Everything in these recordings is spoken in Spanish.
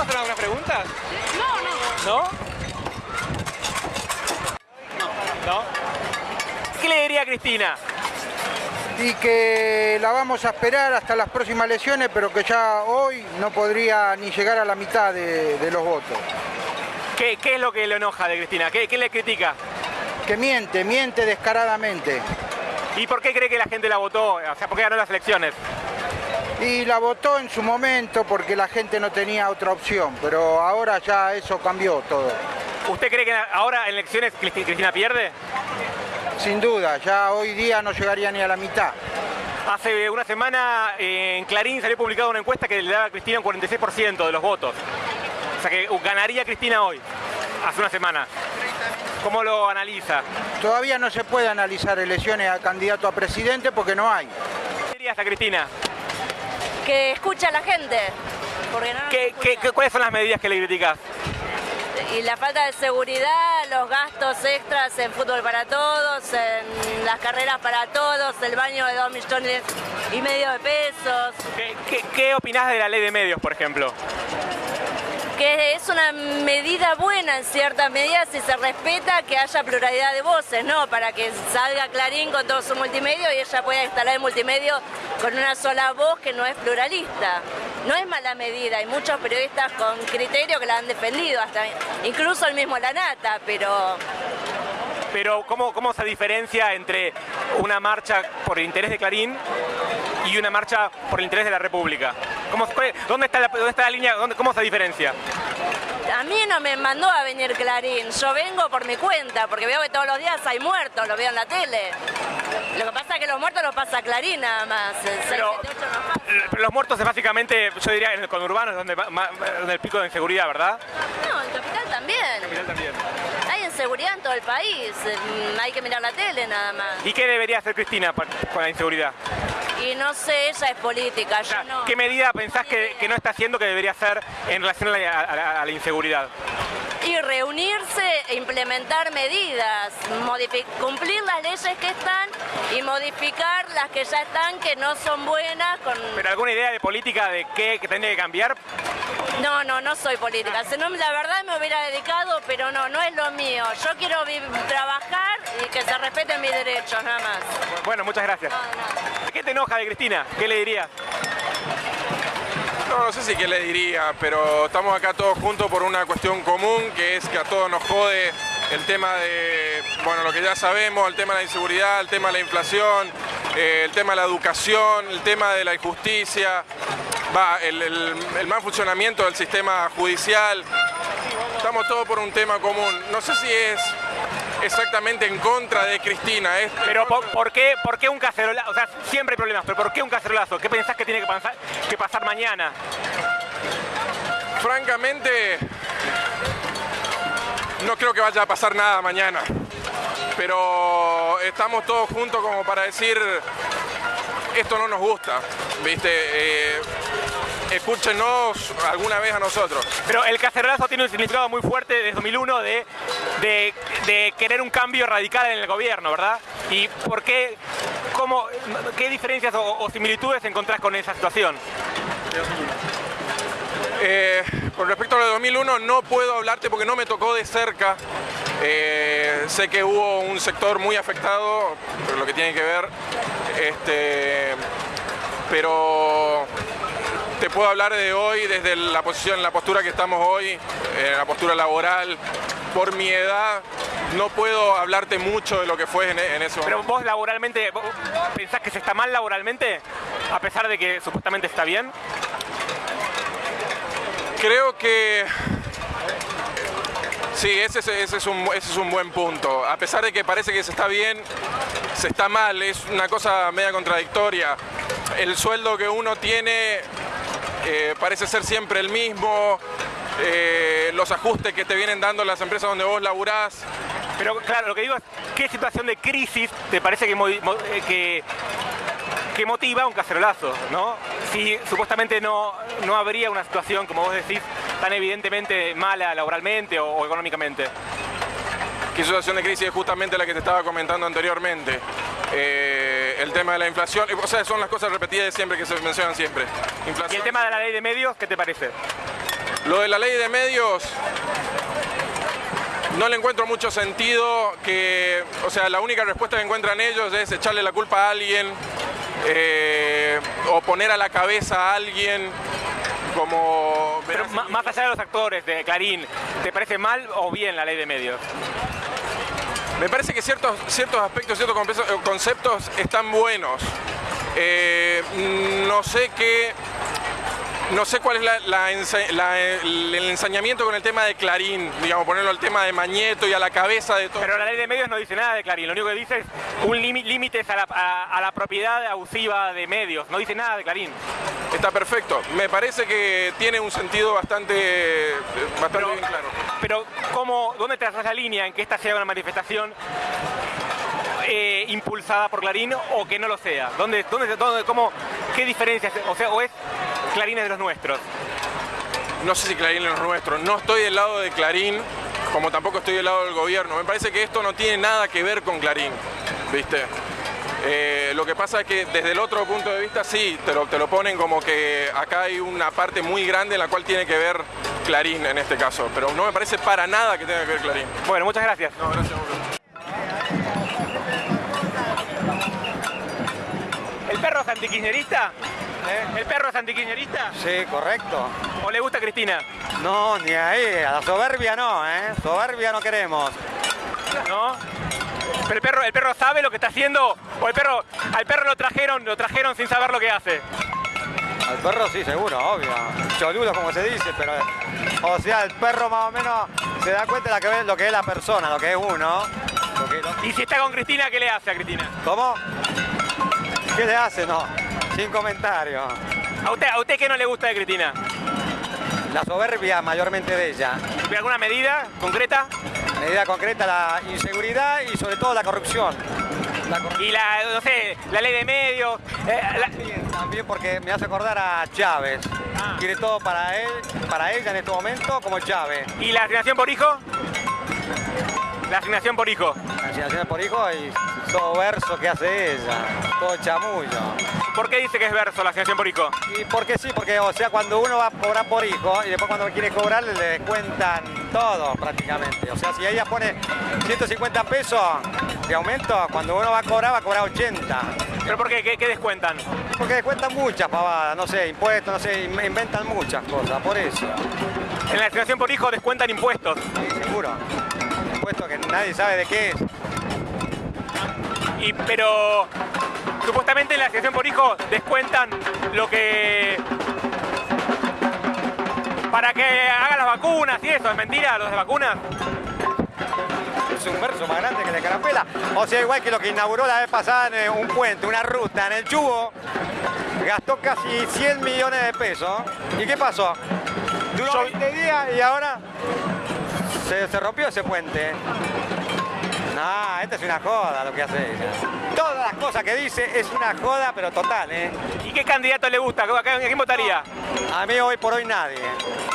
puedo hacer alguna pregunta? No, no. ¿No? ¿No? ¿Qué le diría a Cristina? y que la vamos a esperar hasta las próximas elecciones, pero que ya hoy no podría ni llegar a la mitad de, de los votos. ¿Qué, ¿Qué, es lo que le enoja de Cristina? ¿Qué, ¿Qué, le critica? Que miente, miente descaradamente. ¿Y por qué cree que la gente la votó? O sea, ¿por qué ganó las elecciones? Y la votó en su momento porque la gente no tenía otra opción, pero ahora ya eso cambió todo. ¿Usted cree que ahora en elecciones Cristina pierde? Sin duda, ya hoy día no llegaría ni a la mitad. Hace una semana en Clarín salió publicada una encuesta que le daba a Cristina un 46% de los votos. O sea que ganaría Cristina hoy, hace una semana. ¿Cómo lo analiza? Todavía no se puede analizar elecciones a candidato a presidente porque no hay. ¿Qué dirías a Cristina? Que escucha a la gente. Porque no ¿Qué, ¿qué, ¿Cuáles son las medidas que le criticas? y la falta de seguridad, los gastos extras en fútbol para todos, en las carreras para todos, el baño de dos millones y medio de pesos. ¿Qué, qué, qué opinás de la ley de medios, por ejemplo? Que es una medida buena en cierta medida si se respeta que haya pluralidad de voces, ¿no? Para que salga Clarín con todo su multimedio y ella pueda instalar el multimedio con una sola voz que no es pluralista. No es mala medida, hay muchos periodistas con criterio que la han defendido, hasta incluso el mismo Lanata, pero pero ¿cómo, ¿cómo se diferencia entre una marcha por el interés de Clarín y una marcha por el interés de la República? ¿Cómo, dónde, está la, ¿Dónde está la línea? Dónde, ¿Cómo se diferencia? A mí no me mandó a venir Clarín, yo vengo por mi cuenta, porque veo que todos los días hay muertos, lo veo en la tele. Lo que pasa es que los muertos los pasa Clarín nada más, pero, pero los muertos es básicamente, yo diría, en el conurbano es donde, donde el pico de inseguridad, ¿verdad? No, en Capital también. En Capital también. Hay inseguridad en todo el país, hay que mirar la tele nada más. ¿Y qué debería hacer Cristina con la inseguridad? Y no sé, ella es política, yo no. ¿Qué medida pensás que, que, no está haciendo que debería hacer en relación a la, a la, a la inseguridad? Y reunirse e implementar medidas, cumplir las leyes que están y modificar las que ya están que no son buenas. Con... ¿Pero alguna idea de política de qué que tiene que cambiar? No, no, no soy política. Si no, la verdad me hubiera dedicado, pero no, no es lo mío. Yo quiero trabajar y que se respeten mis derechos, nada más. Bueno, muchas gracias. No, no. ¿Qué te enoja de Cristina? ¿Qué le dirías? No, no sé si qué le diría, pero estamos acá todos juntos por una cuestión común, que es que a todos nos jode el tema de, bueno, lo que ya sabemos, el tema de la inseguridad, el tema de la inflación, eh, el tema de la educación, el tema de la injusticia, va, el, el, el mal funcionamiento del sistema judicial. Estamos todos por un tema común. No sé si es exactamente en contra de Cristina. Es pero por, por, qué, ¿por qué un cacerolazo? O sea, siempre hay problemas, pero ¿por qué un cacerolazo? ¿Qué pensás que tiene que pasar, que pasar mañana? Francamente, no creo que vaya a pasar nada mañana. Pero estamos todos juntos como para decir, esto no nos gusta, ¿viste? Eh, escúchenos alguna vez a nosotros. Pero el cacerolazo tiene un significado muy fuerte desde 2001 de, de, de, querer un cambio radical en el gobierno, ¿verdad? ¿Y por qué, cómo, qué diferencias o, o similitudes encontrás con esa situación? Eh, con respecto a lo de 2001 no puedo hablarte porque no me tocó de cerca. Eh, sé que hubo un sector muy afectado por lo que tiene que ver, este, pero te puedo hablar de hoy desde la posición, la postura que estamos hoy, eh, la postura laboral. Por mi edad no puedo hablarte mucho de lo que fue en, en eso. Pero vos laboralmente, vos ¿pensás que se está mal laboralmente a pesar de que supuestamente está bien? Creo que sí, ese, es un, ese es un buen punto. A pesar de que parece que se está bien, se está mal, es una cosa media contradictoria. El sueldo que uno tiene eh, parece ser siempre el mismo, eh, los ajustes que te vienen dando las empresas donde vos laburás. Pero claro, lo que digo es, ¿qué situación de crisis te parece que, que, que motiva un cacerolazo, ¿no? Si supuestamente no, no habría una situación, como vos decís, tan evidentemente mala laboralmente o, o económicamente. ¿Qué situación de crisis es justamente la que te estaba comentando anteriormente? Eh, el tema de la inflación, o sea, son las cosas repetidas de siempre que se mencionan siempre. Inflación. ¿Y el tema de la ley de medios, qué te parece? Lo de la ley de medios, no le encuentro mucho sentido que, o sea, la única respuesta que encuentran ellos es echarle la culpa a alguien eh, o poner a la cabeza a alguien como... Pero más allá de los actores de Clarín, ¿te parece mal o bien la ley de medios? Me parece que ciertos, ciertos aspectos, ciertos compe- eh, conceptos están buenos. Eh, no sé qué. No sé cuál es la- la ense- la- el, el ensañamiento con el tema de Clarín, digamos, ponerlo al tema de Mañeto y a la cabeza de todo. Pero la ley de medios no dice nada de Clarín, lo único que dice es un lími- límites a la, a- a la propiedad abusiva de medios, no dice nada de Clarín. Está perfecto. Me parece que tiene un sentido bastante, bastante Pero, bien claro. pero ¿cómo, ¿dónde trazas la línea en que esta sea una manifestación eh, impulsada por Clarín o que no lo sea? ¿Dónde, dónde, dónde- cómo, ¿Qué diferencias? O sea, o es Clarín es de los nuestros. No sé si Clarín es nuestro. No estoy del lado de Clarín, como tampoco estoy del lado del gobierno. Me parece que esto no tiene nada que ver con Clarín, ¿viste? Eh, lo que pasa es que desde el otro punto de vista sí, te lo, te lo ponen como que acá hay una parte muy grande en la cual tiene que ver Clarín en este caso. Pero no me parece para nada que tenga que ver Clarín. Bueno, muchas gracias. No, gracias. Perro es antikirchnerista? ¿El perro es antikirchnerista? Sí, correcto. ¿O le gusta a Cristina? No, ni ahí, a la soberbia no, ¿eh? Soberbia no queremos. ¿No? ¿Pero el perro, el perro sabe lo que está haciendo? ¿O el perro, al perro lo trajeron, lo trajeron sin saber lo que hace? Al perro sí, seguro, obvio. Cholulo, como se dice, pero... O sea, el perro más o menos se da cuenta de lo que, ve- lo que es la persona, lo que es uno. Lo que- lo- Y si está con Cristina, ¿qué le hace a Cristina? ¿Cómo? ¿Qué le hace? No, sin comentario. ¿A usted, ¿A usted qué no le gusta de Cristina? La soberbia mayormente de ella. ¿Ve alguna medida concreta? Medida concreta, la inseguridad y sobre todo la corrupción. La corrupción. Y la, no sé, la ley de medios, eh, la- También porque me hace acordar a Chávez. Ah. Quiere todo para él, para ella en este momento como Chávez. ¿Y la asignación por hijo? La asignación por hijo. Asignaciones por hijo y todo verso que hace ella, todo chamullo. ¿Por qué dice que es verso la asignación por hijo? Y porque sí, porque o sea, cuando uno va a cobrar por hijo y después cuando quiere cobrar le descuentan todo prácticamente. O sea, si ella pone 150 pesos de aumento, cuando uno va a cobrar va a cobrar 80. ¿Pero por qué? ¿Qué, qué descuentan? Porque descuentan muchas pavadas, no sé, impuestos, no sé, in- inventan muchas cosas, por eso. En la asignación por hijo descuentan impuestos. Sí, seguro. Que nadie sabe de qué es. Y, pero supuestamente en la asignación por hijo descuentan lo que... Para que hagan las vacunas y eso, ¿es mentira? ¿Los de vacunas? Es un verso más grande que la carapela. O sea, igual que lo que inauguró la vez pasada en eh, un puente, una ruta en el Chubo, gastó casi 100 millones de pesos. ¿Y qué pasó? Duró Yo- 20 días y ahora se, se rompió ese puente. No, esta es una joda lo que hace ella. Todas las cosas que dice es una joda, pero total, ¿eh? ¿Y qué candidato le gusta? ¿A quién votaría? A mí hoy por hoy nadie.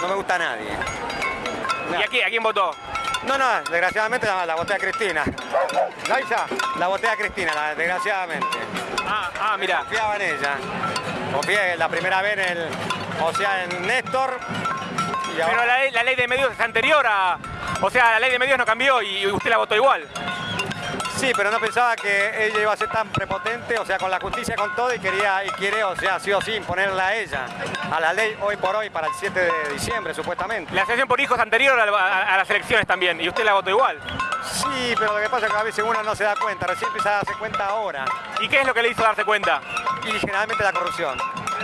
No me gusta nadie. ¿Y a quién, a quién votó? No, no, desgraciadamente la, la voté a Cristina. ¿La Isa? La voté a Cristina, la- desgraciadamente. Ah, ah, mira. Confiaba en ella. Confié la primera vez en el, o sea, en Néstor. Y ahora- Pero la ley de medios es anterior a... O sea, la ley de medios no cambió y usted la votó igual. Sí, pero no pensaba que ella iba a ser tan prepotente, o sea, con la justicia, con todo, y quería, y quiere, o sea, sí o sí, imponerla a ella, a la ley hoy por hoy, para el 7 de diciembre, supuestamente. La asignación por hijo es anterior a, a- a las elecciones también y usted la votó igual. Sí, pero lo que pasa es que a veces uno no se da cuenta, recién empieza a darse cuenta ahora. ¿Y qué es lo que le hizo darse cuenta? y generalmente la corrupción.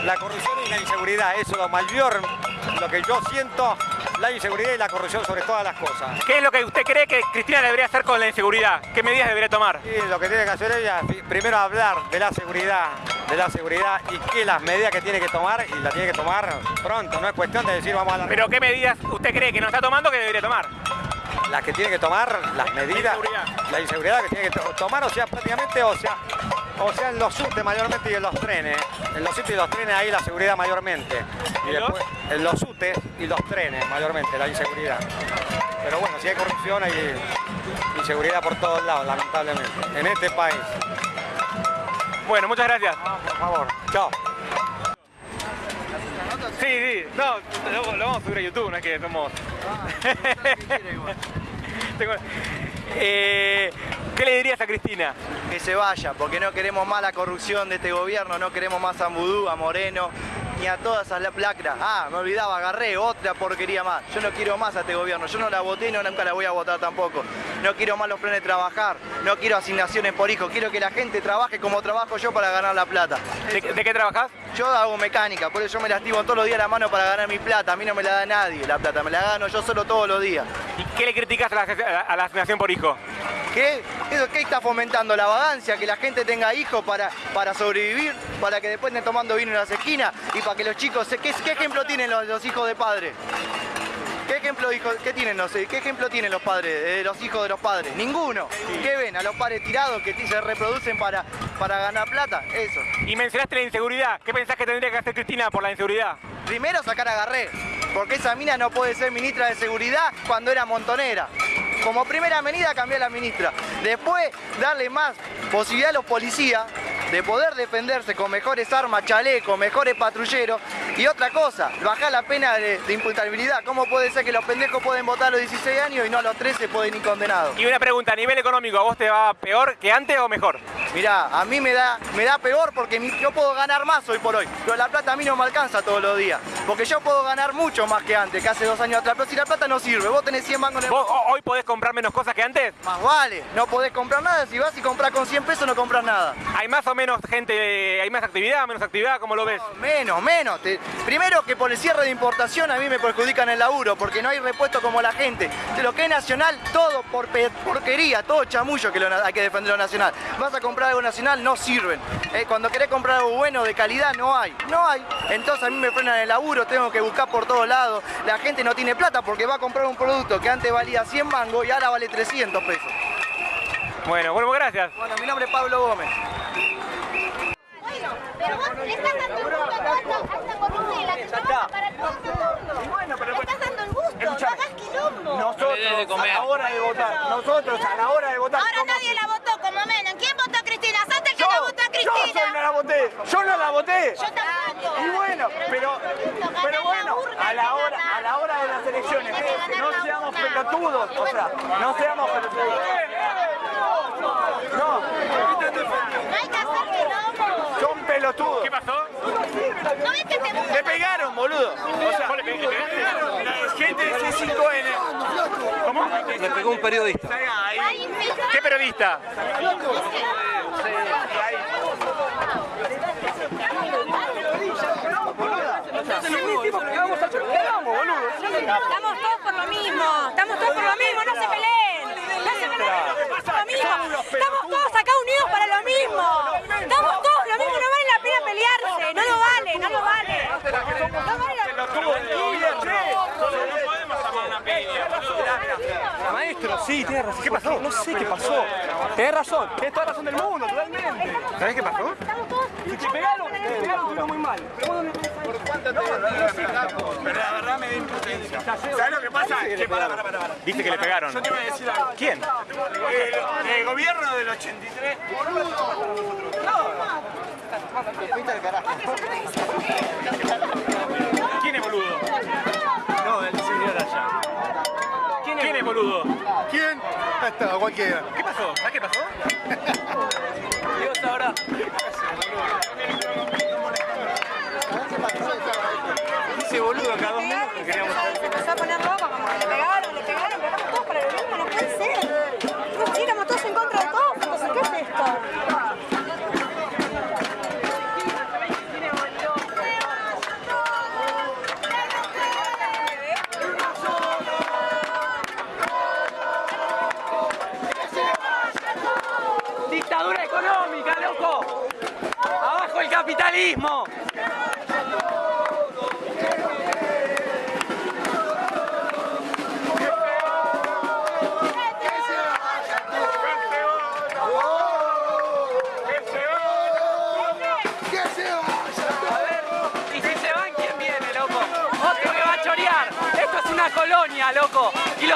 La corrupción y la inseguridad, eso es lo mayor, lo que yo siento, la inseguridad y la corrupción sobre todas las cosas. ¿Qué es lo que usted cree que Cristina debería hacer con la inseguridad? ¿Qué medidas debería tomar? Y lo que tiene que hacer ella es primero hablar de la seguridad, de la seguridad y qué las medidas que tiene que tomar y la tiene que tomar pronto, no es cuestión de decir vamos a la ¿Pero qué medidas usted cree que no está tomando que debería tomar? Las que tiene que tomar, las medidas, la inseguridad que tiene que to- tomar, o sea, prácticamente, o sea, o sea, en los subtes mayormente y en los trenes, en los subtes y los trenes ahí la seguridad mayormente. Y después, en los subtes y los trenes mayormente, la inseguridad. Pero bueno, si hay corrupción hay inseguridad por todos lados, lamentablemente, en este país. Bueno, muchas gracias. Por favor, chao. Sí, sí, no, lo, lo vamos a subir a YouTube, no es que somos... Eh, ¿Qué le dirías a Cristina? que se vaya, porque no queremos más la corrupción de este gobierno, no queremos más a Mudú, a Moreno, ni a todas esas la- lacras. Ah, me olvidaba, agarré otra porquería más. Yo no quiero más a este gobierno, yo no la voté y no, nunca la voy a votar tampoco. No quiero más los planes de trabajar, no quiero asignaciones por hijo, quiero que la gente trabaje como trabajo yo para ganar la plata. ¿De, de qué trabajas? Yo hago mecánica, por eso yo me lastimo todos los días la mano para ganar mi plata. A mí no me la da nadie la plata, me la gano yo solo todos los días. ¿Y qué le criticas a a la- a la asignación por hijo? ¿Qué? ¿Eso qué está fomentando? La vagancia, que la gente tenga hijos para, para sobrevivir, para que después estén tomando vino en las esquinas y para que los chicos... ¿Qué, qué ejemplo tienen los, los hijos de padres? ¿Qué ejemplo, hijo- qué tienen, los, ¿Qué ejemplo tienen los padres, eh, los hijos de los padres? Ninguno. ¿Qué ven? A los padres tirados que se reproducen para, para ganar plata. Eso. Y mencionaste la inseguridad. ¿Qué pensás que tendría que hacer Cristina por la inseguridad? Primero sacar a Garré, porque esa mina no puede ser ministra de seguridad cuando era montonera. Como primera medida cambiar la ministra. Después darle más posibilidad a los policías de poder defenderse con mejores armas, chalecos, mejores patrulleros. Y otra cosa, bajar la pena de, de imputabilidad. ¿Cómo puede ser que los pendejos pueden votar a los 16 años y no a los 13 pueden ir condenados? Y una pregunta, a nivel económico, ¿a vos te va peor que antes o mejor? Mirá, a mí me da, me da peor porque yo puedo ganar más hoy por hoy, pero la plata a mí no me alcanza todos los días. Porque yo puedo ganar mucho más que antes, que hace dos años atrás, pero si la plata no sirve, vos tenés 100 mangos en el ¿Vos ho- hoy podés comprar menos cosas que antes? Más vale, no podés comprar nada, si vas y compras con 100 pesos no compras nada. ¿Hay más o menos gente, hay más actividad, menos actividad? ¿Cómo lo ves? Menos, menos. Te- Primero que por el cierre de importación a mí me perjudican el laburo, porque no hay repuesto como la gente. De lo que es nacional, todo por porquería, todo chamullo que lo hay que defender lo nacional. Vas a comprar algo nacional, no sirven. Eh, cuando querés comprar algo bueno, de calidad, no hay. No hay. Entonces a mí me frenan el laburo, tengo que buscar por todos lados. La gente no tiene plata porque va a comprar un producto que antes valía 100 mangos y ahora vale 300 pesos. Bueno, bueno, gracias. Bueno, mi nombre es Pablo Gómez. Bueno, pero vos le estás dando el gusto a toda esta, a esta corruptela que trabaja para todo el mundo. Le estás dando el gusto, no hagas quilombo. Nosotros, a la hora de votar, nosotros a la hora de votar. Ahora nadie la votó como Menem. ¿Quién votó Yo, soy no la voté, yo no la voté. Yo tampoco. Y bueno, pero, pero bueno, a la hora, a la hora de las elecciones, ganar no seamos pelotudos, o sea, no seamos pelotudos. No, No hay que hacer quilombo. son pelotudos. ¿Qué pasó? ¿No ves que te buscan? Le pegaron, boludo. O sea, le pegaron. La gente de C5N. ¿Cómo? Le pegó un periodista. Estamos todos por lo mismo, estamos todos por lo mismo, no se peleen, no se peleen, por lo mismo, estamos todos acá unidos para lo mismo, estamos todos lo mismo, no vale la pena pelearse, no lo vale, no lo vale. No vale la Maestro, sí, tiene razón. ¿Qué pasó? No sé qué pasó. Tenés razón, tenés toda razón del mundo, totalmente. ¿Sabés qué pasó? Si te pegaron, te pegaron, muy mal. Pero la verdad me da impotencia. ¿Sabes lo que pasa? Que para, para, para. Dice que le pegaron. Yo te voy a decir algo. ¿Quién? El, el gobierno del 83. ¿Quién es boludo? No, el señor allá. ¿Quién es boludo? ¿Quién? Hasta cualquiera. ¿Qué pasó? ¿Sabés qué pasó? Dios sabrá. Dice boludo cada dos minutos.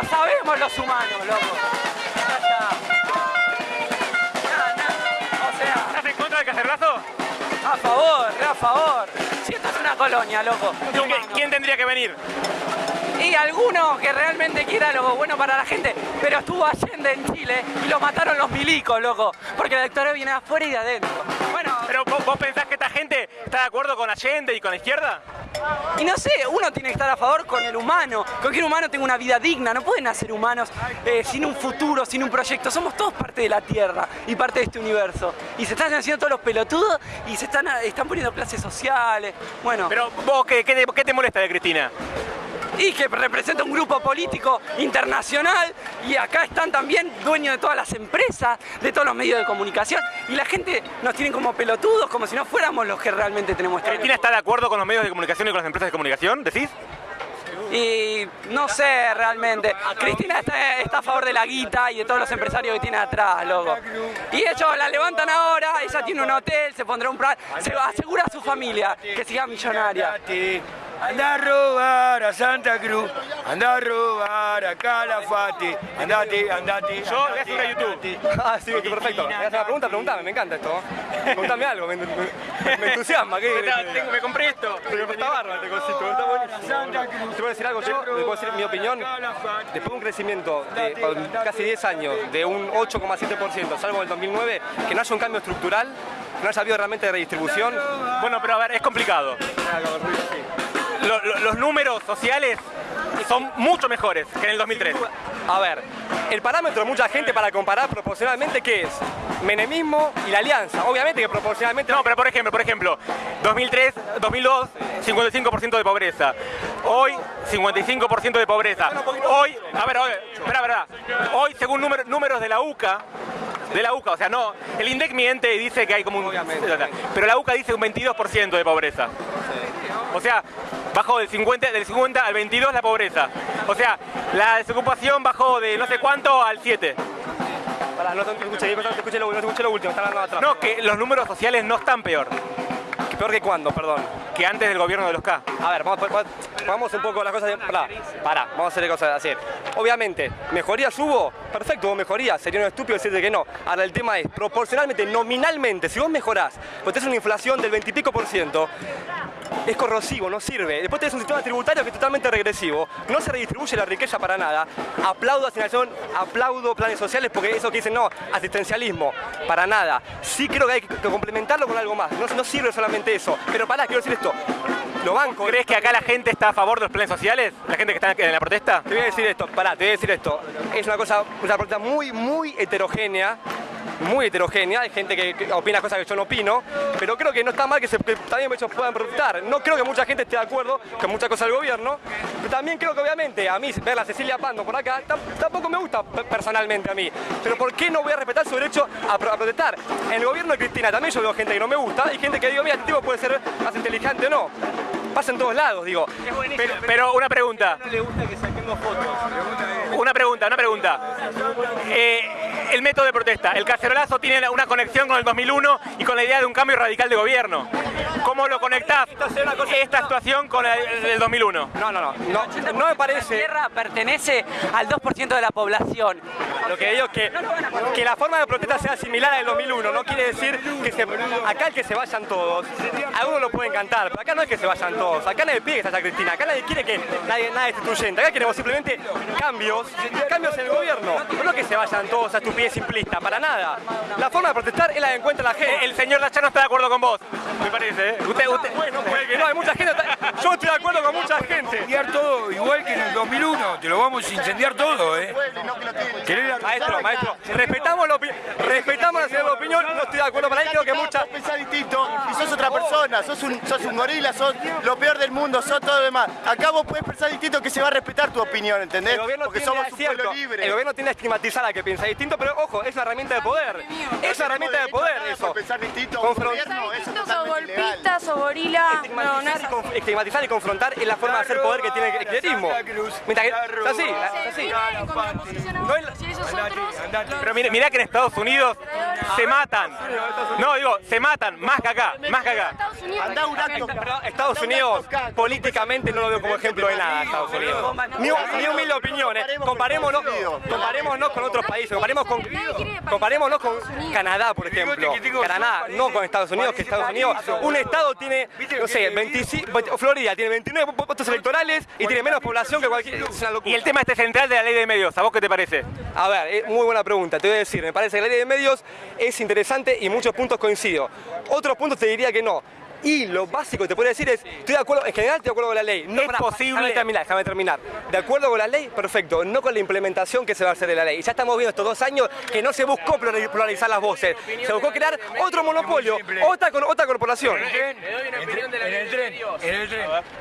Sabemos los humanos, loco. Ya está. O sea, ¿Estás en contra del? A favor, re a favor. Si esto es una colonia, loco. ¿Quién tendría que venir? Y alguno que realmente quiera lo bueno para la gente, pero estuvo Allende en Chile y lo mataron los milicos, loco. Porque la dictadura viene de afuera y de adentro. Bueno, Pero ¿vos, vos pensás que esta gente está de acuerdo con Allende y con la izquierda? Y no sé, uno tiene que estar a favor con el humano. Cualquier humano tenga una vida digna. No pueden nacer humanos eh, sin un futuro, sin un proyecto. Somos todos parte de la Tierra y parte de este universo. Y se están haciendo todos los pelotudos y se están, están poniendo clases sociales. Bueno. Pero vos, ¿qué, qué te, qué te molesta de Cristina? Y que representa un grupo político internacional y acá están también dueños de todas las empresas, de todos los medios de comunicación y la gente nos tiene como pelotudos, como si no fuéramos los que realmente tenemos esta ¿Cristina está de acuerdo con los medios de comunicación y con las empresas de comunicación? ¿Decís? Y no sé realmente. Cristina está, está a favor de la guita y de todos los empresarios que tiene atrás, loco. Y ellos la levantan ahora, ella tiene un hotel, se pondrá un plan, se asegura a su familia que siga millonaria. Anda a robar a Santa Cruz, anda a robar a Calafate, andate, andate. Yo voy a una YouTube. Ah, sí, perfecto. ¿Me haces una pregunta? Preguntame, me encanta esto. Preguntame algo, me, me- me entusiasma. ¿qué? Tengo- me compré esto. Pero está bárbaro este cosito, está buenísimo. Te a decir algo, yo te puedo decir mi opinión. Después de un crecimiento de casi 10 años de un 8,7%, salvo el 2009, que no haya un cambio estructural, que no haya habido realmente redistribución. Bueno, pero a ver, es complicado. Lo- lo- los números sociales son mucho mejores que en el 2003. A ver, el parámetro de mucha gente para comparar proporcionalmente, ¿qué es? Menemismo y la alianza. Obviamente que proporcionalmente... No, pero por ejemplo, por ejemplo, 2003, 2002, 55% de pobreza. Hoy, 55% de pobreza. Hoy, a ver, ver, espera, espera. Hoy, según número- números de la UCA, de la UCA, o sea, no, el INDEC miente y dice que hay como un... Pero la UCA dice un 22% de pobreza. O sea, bajó del 50, del 50 al 22 la pobreza. O sea, la desocupación bajó de no sé cuánto al 7. Pará, no te escuché, no te escuché lo, no te escuché lo último, está hablando atrás. No, que los números sociales no están peor. ¿Peor que cuándo, perdón? Que antes del gobierno de los K. A ver, vamos, un poco las cosas. de- Pará, pará, vamos a hacer cosas así. Obviamente, ¿mejorías hubo? Perfecto, hubo mejorías. Sería un estúpido decirte que no. Ahora, el tema es, proporcionalmente, nominalmente, si vos mejorás, pues tenés una inflación del 20 y pico por ciento, es corrosivo, no sirve. Después tenés un sistema tributario que es totalmente regresivo, no se redistribuye la riqueza para nada. Aplaudo asignación, aplaudo planes sociales porque eso que dicen no, asistencialismo, para nada. Sí creo que hay que complementarlo con algo más, no, no sirve solamente eso. Pero pará, quiero decir esto, lo banco. ¿Crees que acá la gente está a favor de los planes sociales? ¿La gente que está en la protesta? Te voy a decir esto, pará, te voy a decir esto. Es una cosa, una protesta muy, muy heterogénea. Muy heterogénea, hay gente que, opina cosas que yo no opino, pero creo que no está mal que, se, que también ellos puedan protestar. No creo que mucha gente esté de acuerdo con muchas cosas del gobierno, pero también creo que obviamente a mí ver a Cecilia Pando por acá tam- tampoco me gusta pe- personalmente a mí. Pero ¿por qué no voy a respetar su derecho a, pro- a protestar? En el gobierno de Cristina también yo veo gente que no me gusta y gente que digo, mira, este tipo puede ser más inteligente o no. Pasa en todos lados, digo. Pero, pero una pregunta. le gusta que saquemos fotos. Una pregunta, una pregunta. Eh, el método de protesta. El cacerolazo tiene una conexión con el 2001 y con la idea de un cambio radical de gobierno. ¿Cómo lo conectás esta actuación con el, el 2001? No, no, no. No, no me parece. La tierra pertenece al 2% de la población. Lo que digo es que, que la forma de protesta sea similar al del 2001. No quiere decir que se, acá el que se vayan todos. Algunos lo pueden cantar, pero acá no es que se vayan todos. Acá nadie pide que se Cristina. Acá nadie quiere que nadie, nada destituyente. Acá queremos simplemente cambios, cambios en el gobierno. No que se vayan todos a estupidez simplista, para nada. La forma de protestar es la que encuentra la gente. El señor Dachá no está de acuerdo con vos, me parece. ¿eh? Usted, usted... Bueno, puede que no, hay mucha gente. Yo estoy de acuerdo con mucha gente. Incendiar todo igual que en el 2001, te lo vamos a incendiar todo, ¿eh? Maestro, maestro, respetamos la, opi- respetamos la señora de opinión, no estoy de acuerdo para ahí, creo que mucha... pensás distinto y sos otra persona, sos un, sos un gorila, sos lo peor del mundo, sos todo lo demás. Acá vos puedes pensar distinto que se va a respetar tu opinión, ¿entendés? El gobierno Porque somos un pueblo libre. El gobierno tiende a estigmatizar a que piensa distinto, pero ojo, es una herramienta de poder. Es una herramienta de poder eso. pensar distinto a un Confron- gobierno, eso es Distintos o totalmente ilegal. golpistas o gorila. No, no es Estigmatizar y confrontar es la forma de hacer poder que tiene el kirchnerismo. Mientras que, es así, es así. Pero mira, mira que en Estados Unidos se matan. No, digo, se matan más que acá, más que acá. Estados Unidos políticamente no lo veo como ejemplo de nada, Estados Unidos. Mi humilde opinión, comparémonos, comparémonos con otros países, comparemos con, comparémonos con Canadá, por ejemplo. Canadá, no con Estados Unidos, que Estados Unidos, un estado tiene, no sé, 25, Florida tiene 29 votos electorales y tiene menos población que cualquier... Y el tema este central de la ley de medios, ¿a vos qué te parece? A ver, es muy buena pregunta, te voy a decir, me parece que la ley de medios es interesante y muchos puntos coincido. Otros puntos te diría que no. Y lo básico que te puedo decir es, estoy de acuerdo, en general estoy de acuerdo con la ley. No Es posible- Déjame terminar, déjame terminar. De acuerdo con la ley, perfecto. No con la implementación que se va a hacer de la ley. Ya estamos viendo estos dos años que no se buscó plurali- pluralizar las voces. Se buscó crear otro monopolio, otra, otra corporación.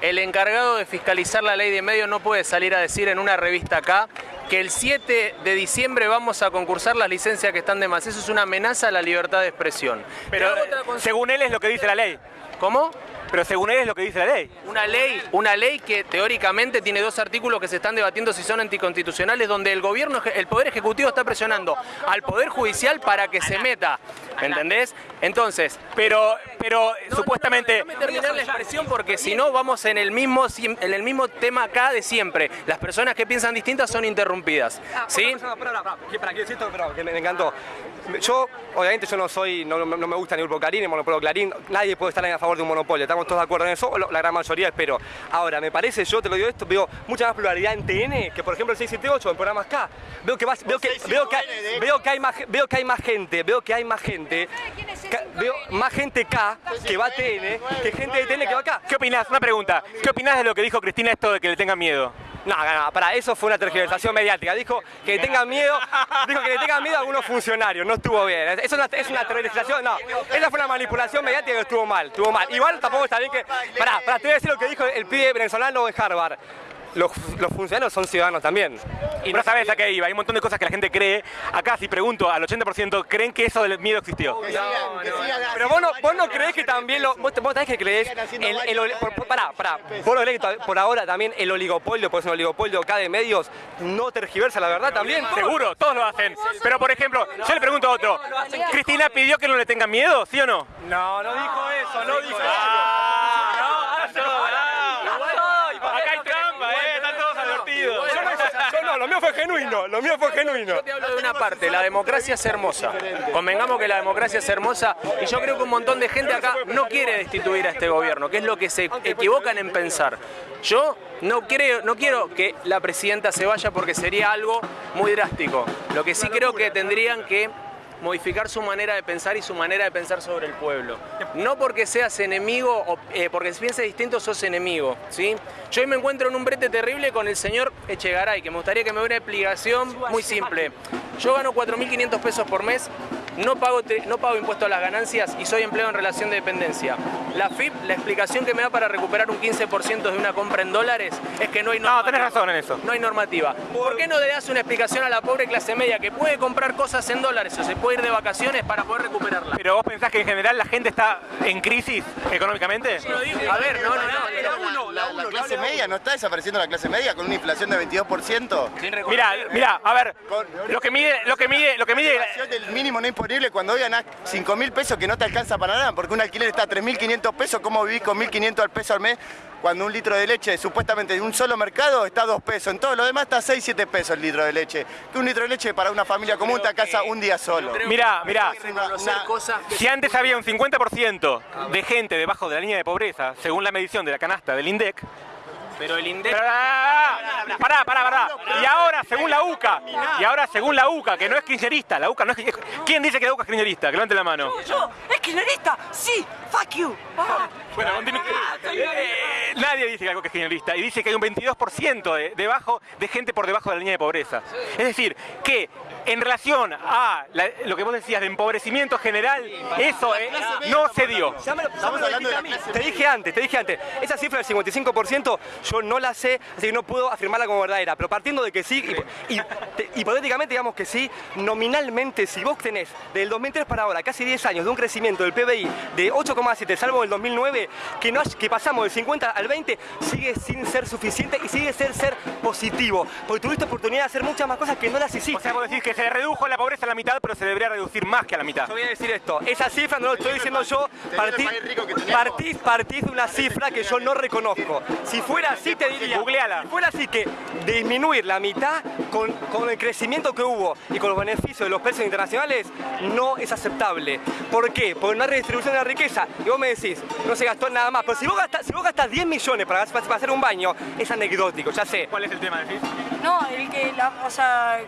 El encargado de fiscalizar la ley de medios no puede salir a decir en una revista acá que el 7 de diciembre vamos a concursar las licencias que están de más. Eso es una amenaza a la libertad de expresión. Pero consulta. según él es lo que dice la ley. ¿Cómo? Pero según él es lo que dice la ley. Una ley, una ley que teóricamente tiene dos artículos que se están debatiendo si son anticonstitucionales, donde el gobierno, el poder ejecutivo está presionando al poder judicial para que se meta, ¿me entendés? Entonces, Pero, pero supuestamente... déjame terminar la expresión porque si no vamos en el mismo en el mismo tema acá de siempre. Las personas que piensan distintas son interrumpidas, ¿sí? Pará, que- me, encantó. Yo, obviamente, yo no soy, no, no- no me gusta ni Grupo Clarín, ni Monopolio Clarín. Nadie puede estar a favor de un monopolio. Estamos todos de acuerdo en eso, la gran mayoría, espero. Ahora, me parece, yo te lo digo esto, veo mucha más pluralidad en TN que, por ejemplo, el 678 en programas K. Veo que, más, veo que, veo que, hay- veo que hay más, veo que hay más gente, veo que hay más gente, ca- veo más gente K que va a TN que gente de TN que va acá. ¿Qué opinás? Una pregunta. ¿Qué opinás de lo que dijo Cristina esto de que le tengan miedo? No, no, para eso fue una tergiversación mediática. Dijo que tengan miedo, dijo que le tengan miedo a algunos funcionarios. No estuvo bien. Es una, es una tergiversación. No, esa fue una manipulación mediática que estuvo mal. Estuvo mal. Igual tampoco está bien que. Pará, pará, te voy a decir lo que dijo el pibe venezolano de Harvard. Los, los funcionarios son ciudadanos también. Y no sabes a qué iba. Hay un montón de cosas que la gente cree. Acá, si pregunto al 80%, ¿creen que eso del miedo existió? Pero vos no, vos no creés que también lo. Vos, vos sabés que creés. El, el, oli- por, por- pará, pará. Vos no creés que to- por ahora también el oligopolio, pues es un oligopolio acá de medios, no tergiversa la verdad también. Seguro, todos lo hacen. Pero, por ejemplo, yo le pregunto a otro. ¿Cristina pidió que no le tengan miedo? ¿Sí o no? No, no dijo eso, no dijo Ah, no, no. Acá hay trampa, ¿eh? Están todos advertidos. Yo no, yo no, lo mío fue genuino, lo mío fue genuino. Yo te hablo de una parte, la democracia es hermosa. Convengamos que la democracia es hermosa y yo creo que un montón de gente acá no quiere destituir a este gobierno, que es lo que se equivocan en pensar. Yo no creo, no quiero que la presidenta se vaya porque sería algo muy drástico. Lo que sí creo que tendrían que modificar su manera de pensar y su manera de pensar sobre el pueblo. No porque seas enemigo o eh, porque pienses distinto sos enemigo, ¿sí? Yo hoy me encuentro en un brete terrible con el señor Echegaray, que me gustaría que me dé una explicación muy simple. Yo gano 4.500 pesos por mes, no pago, no pago impuesto a las ganancias y soy empleado en relación de dependencia. La FIP, la explicación que me da para recuperar un 15% de una compra en dólares es que no hay No, tenés razón en eso. no hay normativa. ¿Por qué no le das una explicación a la pobre clase media que puede comprar cosas en dólares o se puede ir de vacaciones para poder recuperarla? Pero vos pensás que en general la gente está en crisis económicamente? A ver, no, no, no. La, la clase media, ¿no está desapareciendo la clase media con una inflación de 22%? Mira, mira, a ver, lo que mide, lo que mide, lo que mide inflación del mínimo no imponible cuando hoy ganás 5 mil pesos que no te alcanza para nada, porque un alquiler está a 3.500 pesos, ¿cómo vivís con 1.500 al peso al mes? Cuando un litro de leche supuestamente de un solo mercado está a 2 pesos, en todo lo demás está a 6, 7 pesos el litro de leche. Que un litro de leche para una familia común te alcanza un día solo. Mira, mira, Reconocer cosas que si antes había un 50% de gente debajo de la línea de pobreza, según la medición de la canasta del INDEC, Pero el INDEC... Pará, pará, pará. Y ahora, según la UCA, y ahora, según la UCA, que no es kirchnerista, la UCA no es... ¿Quién dice que la UCA es kirchnerista? Que levante la mano. Yo, ¿es kirchnerista? Sí, fuck you. Ah. Bueno, continúa. Eh, nadie dice que algo que es kirchnerista y dice que hay un 22% de, debajo, de gente por debajo de la línea de pobreza. Es decir, que en relación a la- lo que vos decías de empobrecimiento general, eso eh, no se dio. Te dije antes, te dije antes. Esa cifra del 55% yo no la sé, así que no puedo afirmarla como verdadera, pero partiendo de que sí, y, y- te- hipotéticamente digamos que sí, nominalmente, si vos tenés del 2003 para ahora casi 10 años de un crecimiento del PBI de 8,7, salvo el 2009, que, no, que pasamos del 50 al 20, sigue sin ser suficiente y sigue sin ser positivo, porque tuviste oportunidad de hacer muchas más cosas que no las hiciste. O sea, vos decís que se redujo la pobreza a la mitad, pero se debería reducir más que a la mitad. Yo voy a decir esto, esa cifra no lo estoy diciendo yo, partí, partís, partís de una cifra que yo no reconozco. Si fuera así te diría, Googleala. si fuera así que disminuir la mitad con, con el crecimiento que hubo y con los beneficios de los precios internacionales no es aceptable. ¿Por qué? Porque no hay redistribución de la riqueza. Y vos me decís, no se gastó nada más, pero si vos gastas, si vos gastas 10 millones para, para hacer un baño, es anecdótico, ya sé. ¿Cuál es el tema, decís? No, el que, la, o sea,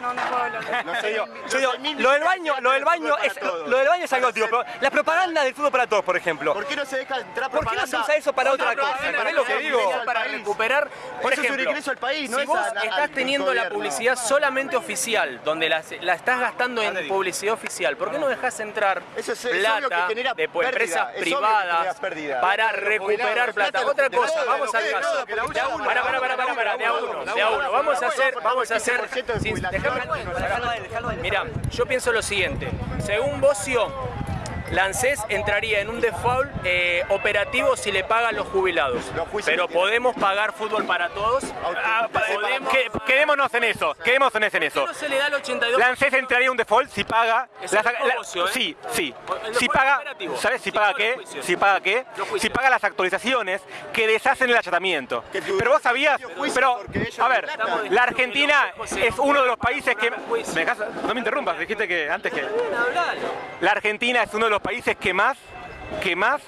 no, no puedo hablar. Yo digo, yo digo, lo del baño, lo del baño es, lo del baño es anecdótico, pero la propaganda del fútbol para todos, por ejemplo. ¿Por qué no se deja entrar ¿Por qué no se usa eso para otra cosa? ¿Entendés lo que digo? para recuperar, por Eso es un ejemplo, ingreso al país, no si vos estás teniendo la publicidad solamente oficial, donde la, la estás gastando en publicidad oficial, ¿por qué no dejas entrar plata de pérdida, empresas privadas para recuperar plata? Otra cosa, vamos al caso. Para, para, para, para, para, de a uno, de a uno. Vamos a hacer, vamos a hacer. 15% de sin- jubilación. déjame- Mira, yo pienso lo siguiente. Según Bocio, Lancés entraría en un default eh, operativo si le pagan los jubilados. Pero podemos pagar fútbol para todos. Ah, Podemos- que- quedémonos en eso, quedémonos en eso. ¿Por qué no se le da el 82? Lancés entraría en un default si paga. La- ¿eh? Sí, sí. Si paga. operativo. ¿Sabes si paga qué? Si paga qué? Si paga las actualizaciones que deshacen el achatamiento. Pero vos sabías. Pero, a ver, la Argentina es uno de los países que. No me interrumpas, dijiste que antes que. La Argentina es uno de los países que más, que más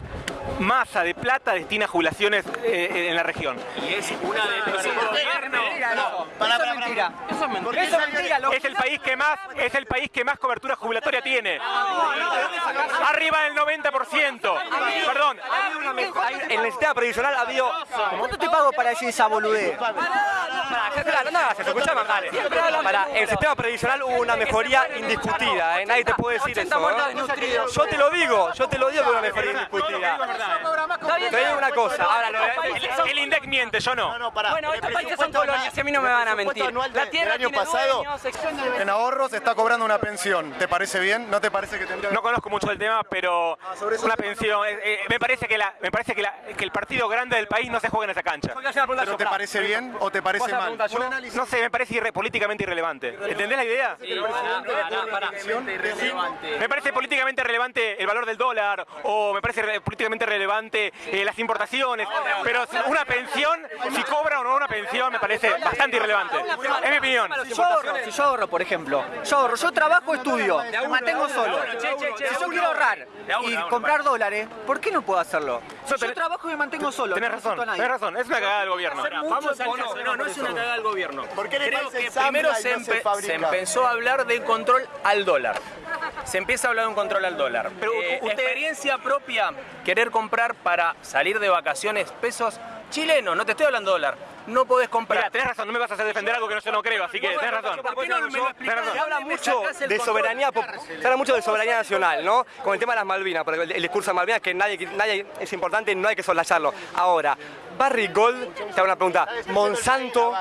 masa de plata destina a jubilaciones eh, en la región. Y es una de. Eso es mentira. ¿Por qué Eso es mentira. Es el país que más, es el país que más cobertura jubilatoria tiene. Arriba del 90%. Perdón. En el sistema previsional ha habido... ¿Cuánto te pago para decir esa boludez? En el sistema previsional hubo una mejoría indiscutida, ¿eh? nadie te puede decir 80 eso. ¿eh? Yo te lo digo, yo te lo digo que una mejoría indiscutida. Te digo una cosa, ahora lo El, el INDEC miente, yo no. No, no, pará. Bueno, El estos países son presupuesto colonias y a mí no me van a el presupuesto mentir. anual La tierra del año tiene pasado dueños, sección de- En ahorros está cobrando una pensión. ¿Te parece bien? ¿No te parece que tendría No conozco mucho del tema, pero sobre eso una te- pensión. eh, eh, me parece que la, me parece que, la- que el partido grande del país no se juega en esa cancha. ¿Pero te parece bien o te parece mal? Un análisis No sé, me parece irre- políticamente irrelevante. ¿Entendés la idea? Me parece políticamente relevante el valor del dólar o me parece re- políticamente relevante eh, las importaciones, pero una pensión, si cobra o no una pensión, me parece bastante irrelevante. Es mi opinión. Si yo ahorro, si yo ahorro, por ejemplo, yo ahorro, yo trabajo, estudio, me mantengo solo. Si yo quiero ahorrar y comprar dólares, ¿por qué no puedo hacerlo? Yo trabajo y me mantengo solo. Tenés razón, tenés razón, es una cagada del gobierno. Vamos al caso. No, no es una cagada del gobierno. ¿Por qué en el Creo que primero se, empe- se empezó a hablar de control al dólar. Se empieza a hablar de un control al dólar. Pero Eh, usted- experiencia propia, querer comprar para salir de vacaciones pesos chilenos, no te estoy hablando dólar. No podés comprar. Mira, tenés razón, no me vas a hacer defender algo que no, yo no creo, así que tenés razón. ¿Por qué no me lo Tenés explicás? razón. Se habla ¿Dónde me mucho de soberanía, se habla mucho de soberanía nacional, ¿no? Con el tema de las Malvinas, porque el, el discurso de Malvinas que nadie, que nadie es importante, no hay que soslayarlo. Ahora, Barry Gold, te hago una pregunta, Monsanto,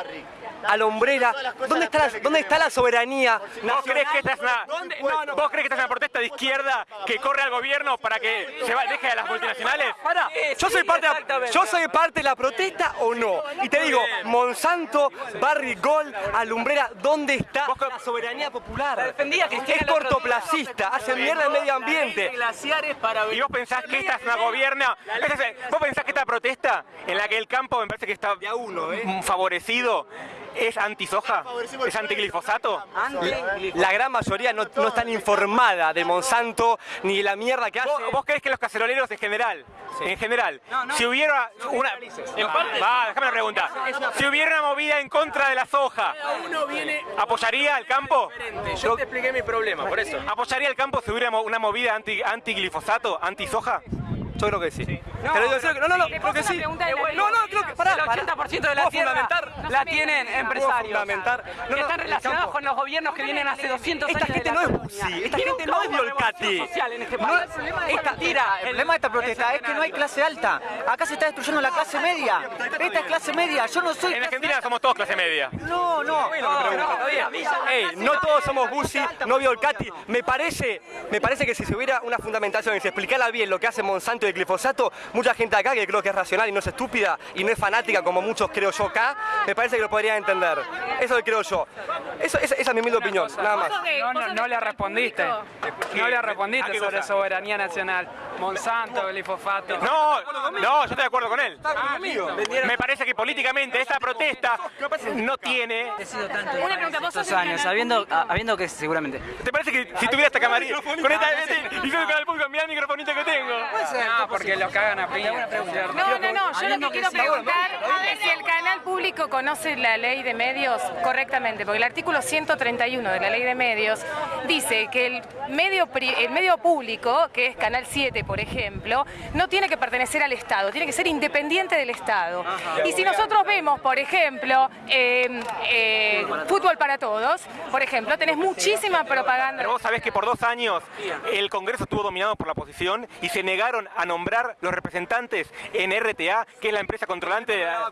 Alombrera, ¿dónde está la, dónde está la soberanía ¿Vos crees que esta es una, ¿Dónde? No, no. ¿Vos crees que esta es una protesta de izquierda que corre al gobierno para que se va- deje a las multinacionales? Pará, yo soy parte de la, yo soy parte de la protesta o no. Y te digo, Monsanto, Barry Gold, Alumbrera, ¿dónde está la soberanía popular? defendía es cortoplacista, hace mierda el medio ambiente. para ¿Y vos pensás que esta es una gobierna? ¿Vos pensás que esta protesta en la que el campo me parece que está mm, favorecido es antisoja? ¿Es antiglifosato? La gran mayoría no, no están informada de Monsanto ni de la mierda que hace. ¿Vos, vos crees que los caceroleros en general, en general, si hubiera una... Va, déjame la pregunta. Si hubiera una movida en contra de la soja, ¿apoyaría al campo? Yo te expliqué mi problema, por eso. ¿Apoyaría al campo si hubiera una movida anti, anti-glifosato, anti-soja? Yo creo que sí. No, no, no, ¿Le creo que sí. No, no, creo que. Pará, El pará. 80% de la ¿Puedo tierra fundamentar? La tienen empresarios. fundamentar- no, que no, están el relacionados con los gobiernos que vienen hace 200 Esta años gente de la no es. Busi, esta gente no es este No- país. Esta tira, el problema de esta protesta es que no hay clase alta. Acá se está destruyendo la clase media. Esta es clase media. Yo no soy. En Argentina somos todos clase media. No, no. Ey, no todos somos Bussi, no Violcati. Me parece, me parece que si se hubiera una fundamentación y se explicara bien lo que hace Monsanto y el glifosato, mucha gente acá que creo que es racional y no es estúpida y no es fanática como muchos creo yo acá, me parece que lo podrían entender. Eso es lo que creo yo. Eso, esa, esa es mi humilde opinión, nada más. No, no, no le respondiste. No le ¿A respondiste sobre cosa? soberanía nacional. Monsanto, glifosato. No, no, yo estoy de acuerdo con él. Me parece que políticamente esta protesta no tiene. Una pregunta, vos sos años, sabiendo, a- habiendo que seguramente. ¿Te parece que si tuviera esta camarita con esta y soy el canal público, mirá el microfonito que tengo? No, porque lo cagan No, no, no, yo lo que quiero preguntar es si el canal público conoce la ley de medios correctamente, porque el artículo 131 de la ley de medios dice que el medio, el medio público, que es Canal 7, por ejemplo, no tiene que pertenecer al Estado, tiene que ser independiente del Estado. Y si nosotros vemos, por ejemplo, eh, eh, Fútbol para Todos, por ejemplo, tenés muchísima propaganda. Pero vos sabés que por dos años el Congreso estuvo dominado por la oposición y se negaron a nombrar los representantes en RTA, que es la empresa controlante de la...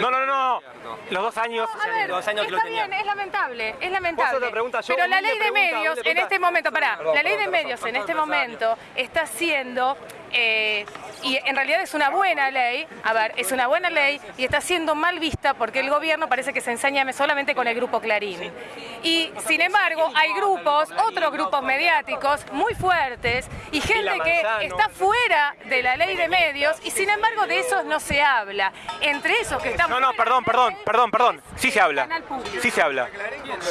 No, no, no, no. Los dos años... A ver, Dos años que lo está tenía. bien, es lamentable, es lamentable. Pero la ley de medios en este momento, pará, la ley de medios en este momento está siendo, eh, y en realidad es una buena ley, a ver, es una buena ley y está siendo mal vista porque el gobierno parece que se ensaña solamente con el grupo Clarín. Y sin embargo, hay grupos, otros grupos mediáticos muy fuertes y gente que está fuera de la ley de medios y sin embargo de esos no se habla. Entre esos que están No, no, perdón, perdón, perdón, perdón. Sí se habla. Sí se habla.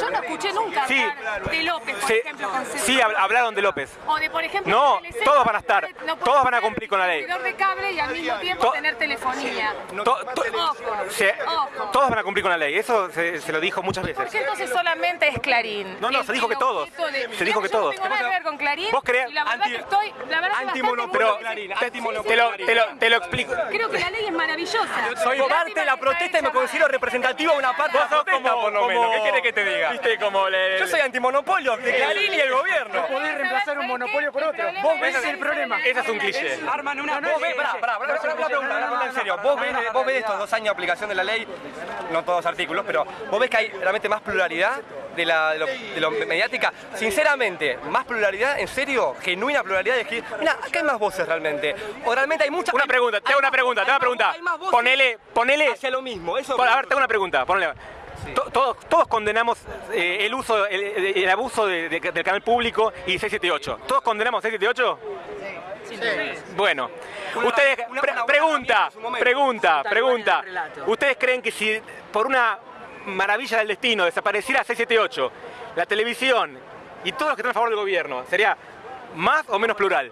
Yo no escuché nunca Sí. hablar de López, por Sí, ejemplo, con sí hab- hablaron de López. O de, por ejemplo, No, todos van a estar. no puede Todos van a ser cumplir con la ley. de cable y al mismo tiempo tener telefonía. To- to- Ojo, se- ojo. todos van a cumplir con la ley. Eso se, se lo dijo muchas ¿Por veces. qué entonces solamente es Clarín? No, no, se dijo que todos. de- Se dijo que Yo no todos. tengo nada que ver con Clarín. ¿Vos crees? la verdad que estoy, la verdad que bastante Pero muy- te, te lo, te, lo, te lo explico. Creo que la ley es maravillosa. Soy parte de la protesta y me considero representativo de una parte de la protesta, por lo menos. ¿Qué querés que te diga? Viste como le... Yo soy antimonopolio de Clarín y el gobierno. Podés reemplazar un monopolio por otro. Vos ves el problema. Ese es un cliché. Arman una pará, pará, pará, una pregunta, en serio. Vos ves, vos ves estos dos años de aplicación de la ley, no todos los artículos, pero vos ves que hay realmente más pluralidad de la de lo, de lo mediática. Sinceramente, más pluralidad, en serio, genuina pluralidad de decir, mira, acá hay más voces realmente. O realmente hay muchas. Una pregunta, te hago una pregunta, te hago una pregunta. Hay más voces Ponele, ponele... hacia lo mismo. Eso A ver, te hago una pregunta. Ponele. To- Todos, todos condenamos eh, el uso, el, abuso de- de- del canal público y 678. ¿Todos condenamos 678? Bueno, ustedes, pre- pregunta, pregunta, pregunta. ¿Ustedes creen que si por una maravilla del destino desapareciera 678, la televisión y todos los que están a favor del gobierno, sería más o menos plural?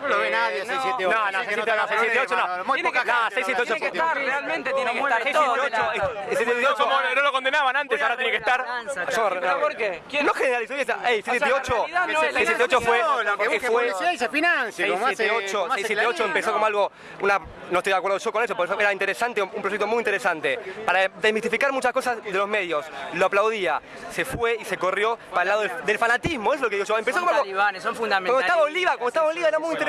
No lo ve nadie, 678. No, no, 678 no. Muy Tiene poca que- no, gente. 678 Tiene que estar, realmente tiene que estar todo. 678, Ese 678 como no lo condenaban antes, ahora tiene que estar. ¿Pero por qué? No generalizó esa. Ey, 678, la realidad no es la 678 fue, que fue y se financie, como hace- 678, como hace 678 Clarín, empezó como algo, una, no estoy de acuerdo yo con eso, por eso era interesante, un proyecto muy interesante, para desmistificar muchas cosas de los medios. Lo aplaudía, se fue y se corrió para el lado del, fanatismo, es lo que digo yo. Empezó como algo, talibanes, son cuando fundamentales. estaba Oliva, cuando estaba Oliva era muy interesante,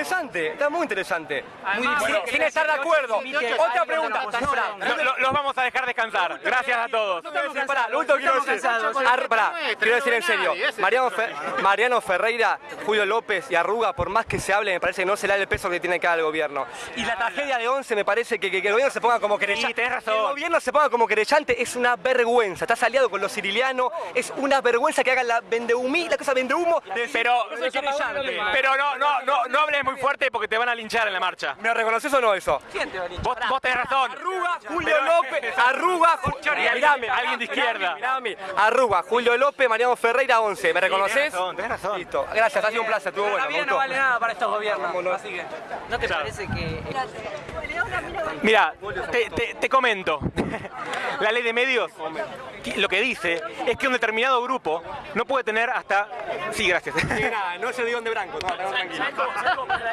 muy interesante. Muy difícil, sin estar de acuerdo. Otra pregunta. Los vamos a dejar descansar. Gracias a todos. no quiero decir, pará, lo último quiero decir. Ar- pará, quiero decir en serio. Mariano, Mariano Ferreira, Julio López y Arruga, por más que se hable, me parece que no se le da el peso que tiene que dar el gobierno. Y la tragedia de 11 me parece que, que- que el gobierno se ponga como querellante. Sí, tenés razón. Que el gobierno se ponga como querellante es una vergüenza. Estás aliado con los sirilianos, es una vergüenza que hagan la vendehumí, la cosa vendehumo. Pero, pero no, no, no, no hables muy fuerte porque te van a linchar en la marcha. ¿Me reconoces o no eso? Vos, vos tenés razón. Arruga, Julio López, Arruga, Ju- mirame, alguien de izquierda. Mirame, Arruga, Julio López, Mariano Ferreira, 11. ¿Me reconoces? tenés razón, tenés razón. Listo, gracias, ha sido un placer, estuvo bueno. La vida no vale nada para estos gobiernos, así que... ¿No te parece que Mira, te, te- te comento. La ley de medios lo que dice es que un determinado grupo no puede tener hasta... Sí, gracias. no se dio de blanco, no, tranquilo.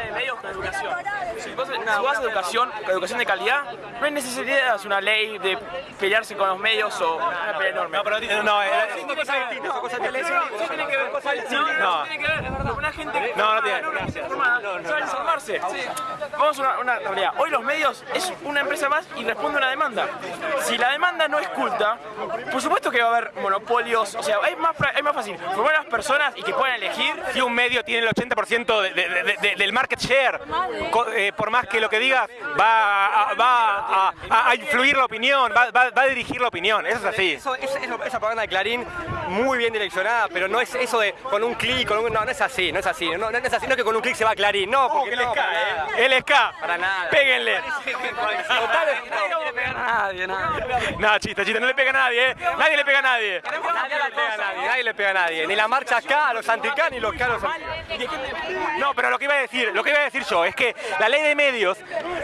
de medios con educación. Si vos, si vas a educación, educación de calidad, no hay necesidad de hacer una ley de pelearse con los medios o una pelea enorme. No, pero no, eh, cosas distintas, cosas distintas. No tiene que ver, No. no tiene que ver, es verdad. Una gente No, no tiene. no está informada, sabe informarse. Vamos a una, una realidad. Hoy los es una empresa más y responde a una demanda. Si la demanda no es culta, por supuesto que va a haber monopolios, o sea, hay más, hay más fácil formar a las personas y que puedan elegir. Si un medio tiene el 80% de- de- de- de- del market share, eh, por más que lo que digas, va, a, va a, a- a influir la opinión, va, va- va a dirigir la opinión. Eso es así. Eso, esa propaganda de Clarín, muy bien direccionada, pero no es eso de con un clic, con un. No, no es así, no es así. No, no es así, no es que con un clic se va a Clarín. No, porque que no, para eh. Para nada. Péguenle. Nadie, nadie. Nada, chiste, chiste, no le pega a nadie, ¿eh? Nadie le pega a nadie. Nadie le pega a nadie, nadie le pega a nadie. Ni la marcha acá a los anticán ni los acá a los No, pero lo que iba a decir, lo que iba a decir yo es que la ley de medios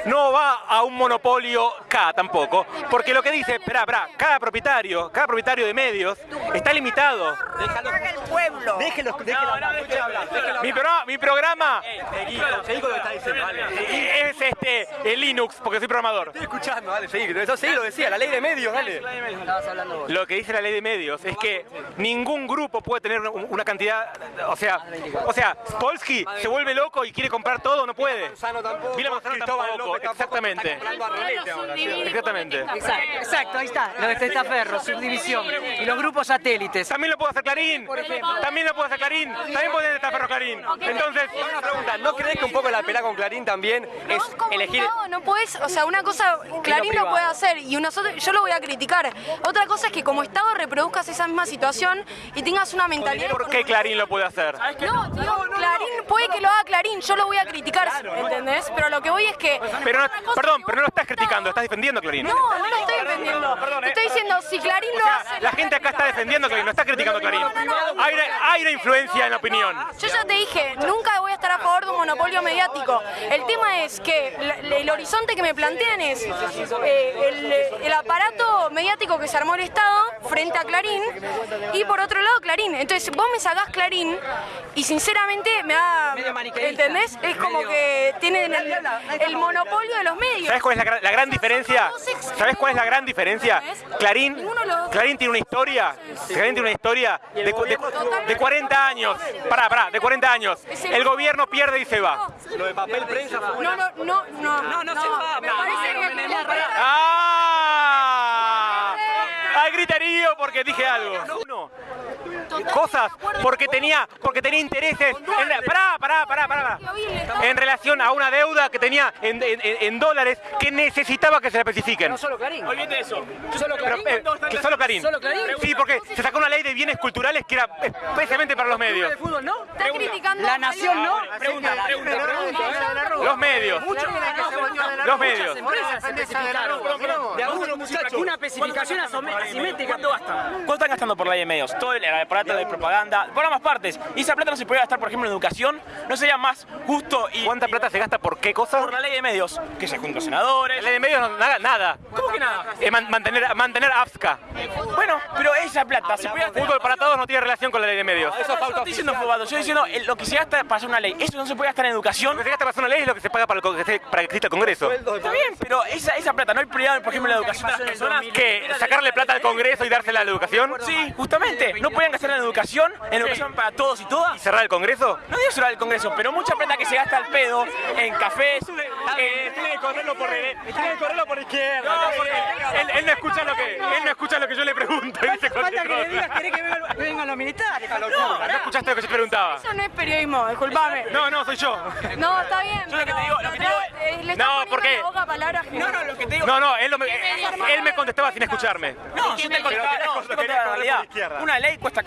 no va a un monopolio K tampoco, porque lo que dice, espera, espera, cada propietario, cada propietario de medios está limitado. Déjalo. pueblo. Déjelo, déjelo. Mi programa, mi programa Seguí, seguí con lo que está diciendo, dale. es este el Linux, porque soy programador. Estoy escuchando, dale, seguí. Eso sí lo decía, la ley de medios, dale. Lo que dice la ley de medios es que ningún grupo puede tener un- una cantidad, o sea, o sea, Polsky se vuelve loco y quiere comprar todo, no puede. Vila Manzano tampoco, exactamente. Exactamente. Exacto, exacto, ahí está. Lo de Testaferro, subdivisión. Y los grupos satélites. También lo puede hacer Clarín. También lo puede hacer Clarín. También puede estar Ferro Clarín. Entonces, una pregunta, ¿no crees que un poco la pelea con Clarín también es elegir No, no puedes, o sea, una cosa Clarín lo puede hacer y nosotros, yo lo voy a criticar. Otra cosa es que como Estado reproduzcas esa misma situación y tengas una mentalidad... ¿por qué Clarín lo puede hacer? No, digo, Clarín puede que lo haga Clarín, yo lo voy a criticar, ¿entendés? Pero lo que voy es que... Pero no, perdón, pero no lo estás criticando, estás defendiendo a Clarín. No, no lo estoy defendiendo. Te estoy diciendo, si Clarín lo hace... La gente acá está defendiendo a Clarín, no está criticando a Clarín. Hay una, hay una influencia en la opinión. Yo ya te dije, nunca voy a estar a favor de un monopolio mediático. El tema es que el horizonte que me plantean es eh, el, el aparato mediático que se armó el Estado frente a Clarín y por otro lado Clarín. Entonces vos me sacás Clarín y sinceramente me da... ¿Entendés? Es como que tienen el, el monopolio de los medios. ¿Sabes cuál es la, gran- la gran diferencia? ¿Sabes cuál es la gran diferencia? Clarín, Clarín tiene una historia, Clarín tiene una historia de, cu- de- de 40 años. Pará, pará, de 40 años. El gobierno pierde y se va. Lo de papel prensa fue No, no, no, no. No, no que... ¡Ah! Hay griterío porque dije algo. Uno, cosas porque tenía, porque tenía intereses. En, la- pará, pará, pará, pará. En relación a una deuda que tenía en, en- en dólares que necesitaba que se la especifiquen. No solo Clarín. Olvídate de eso. Solo Pero, eh, que solo Clarín. Solo Clarín. Sí, porque se sacó una ley de bienes culturales que era especialmente para los medios. de fútbol no? Estás criticando... La nación no. Pregunta, pregunta, pregunta. Los medios. Los medios. empresas se especificaron. De a uno, muchachos. Una especificación asimétrica. ¿Cuánto gastan? ¿Cuánto están gastando por la ley de medios? Todo el aparato de propaganda, por ambas partes. Y esa plata no se podría gastar, por ejemplo, en educación. ¿No sería más justo y ¿Cuánta plata se gasta por qué cosa? por la ley de medios? Que se juntan senadores. La ley de medios no, nada. nada. ¿Cómo que nada? Eh, man- mantener, mantener AFSCA. Bueno, pero esa plata se puede gastar. Fútbol para todos no tiene relación con la ley de medios. Eso no estoy diciendo fubado, yo estoy diciendo el- lo que se gasta para hacer una ley. Eso no se puede gastar en educación. Lo que se gasta para hacer una ley es lo que se paga para, el, para que exista el Congreso. Está bien, pero esa, esa plata no hay prioridad, por ejemplo, en la educación de las personas. ¿Qué? ¿Sacarle plata al Congreso y dársela a la educación? Sí, justamente. No pueden gastar en educación, en educación para todos y ¿Y todas. cerrar el Congreso? No digo cerrar el Congreso, pero mucha plata que se gasta al pedo en cafés. en- Tiene que correrlo por, tiene que correrlo por izquierda. él, él no escucha lo que, él no escucha lo que yo le pregunto. y dice cualquier Falta que le digas, cosa. ¿querés que vengan- vengan los militares? No escuchaste lo que yo te preguntaba. Eso no es periodismo, disculpame. No, no, soy yo. No, está bien. Yo lo que te digo- lo que te pero, digo- le estás No. No, no, lo que te digo. No, no, él, lo me- él me contestaba sin escucharme. No, yo te contaba, no, yo te contaba la realidad. Una ley cuesta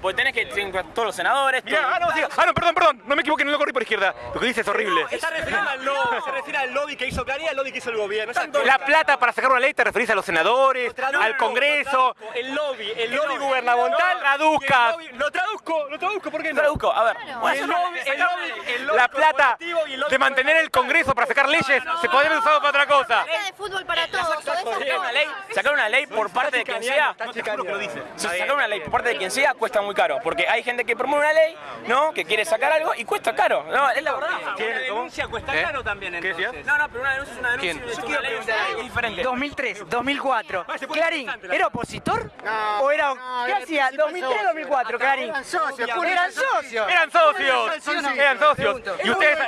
porque tenés que tener todos los senadores. Mirá, todo- ah, no, ah, no, perdón, perdón, no me equivoqué, no lo corrí por izquierda. Lo que dice es horrible. Se está refiriendo al lobby, se refiere al lobby que hizo Clarín, al lobby que hizo el gobierno. La plata para sacar una ley te referís a los senadores, al Congreso. El lobby, el lobby gubernamental. El lobby- Lo traduzco, lo traduzco, ¿por qué no? Traduzco, a ver. El lobby, el lobby, el lobby La plata de mantener el Congreso para sacar leyes se podría haber usado para otra cosa. de fútbol para todos. Sacar una ley, sacar una ley por parte de quien sea, sacar una ley por parte de quien sea cuesta muy caro, porque hay gente que promueve una ley, ¿no? Que quiere sacar algo y cuesta caro, no, es la verdad. Una denuncia cuesta ¿Eh? caro también, ¿Qué entonces. decías? No, no, pero una denuncia es una denuncia. ¿Quién? Yo quiero una ley es diferente. 2003, 2004. Clarín, ¿era opositor? ¿O era.? ¿Qué hacía? 2003, 2004, Clarín. Eran socios. Eran socios. Eran socios, eran socios. Y ustedes,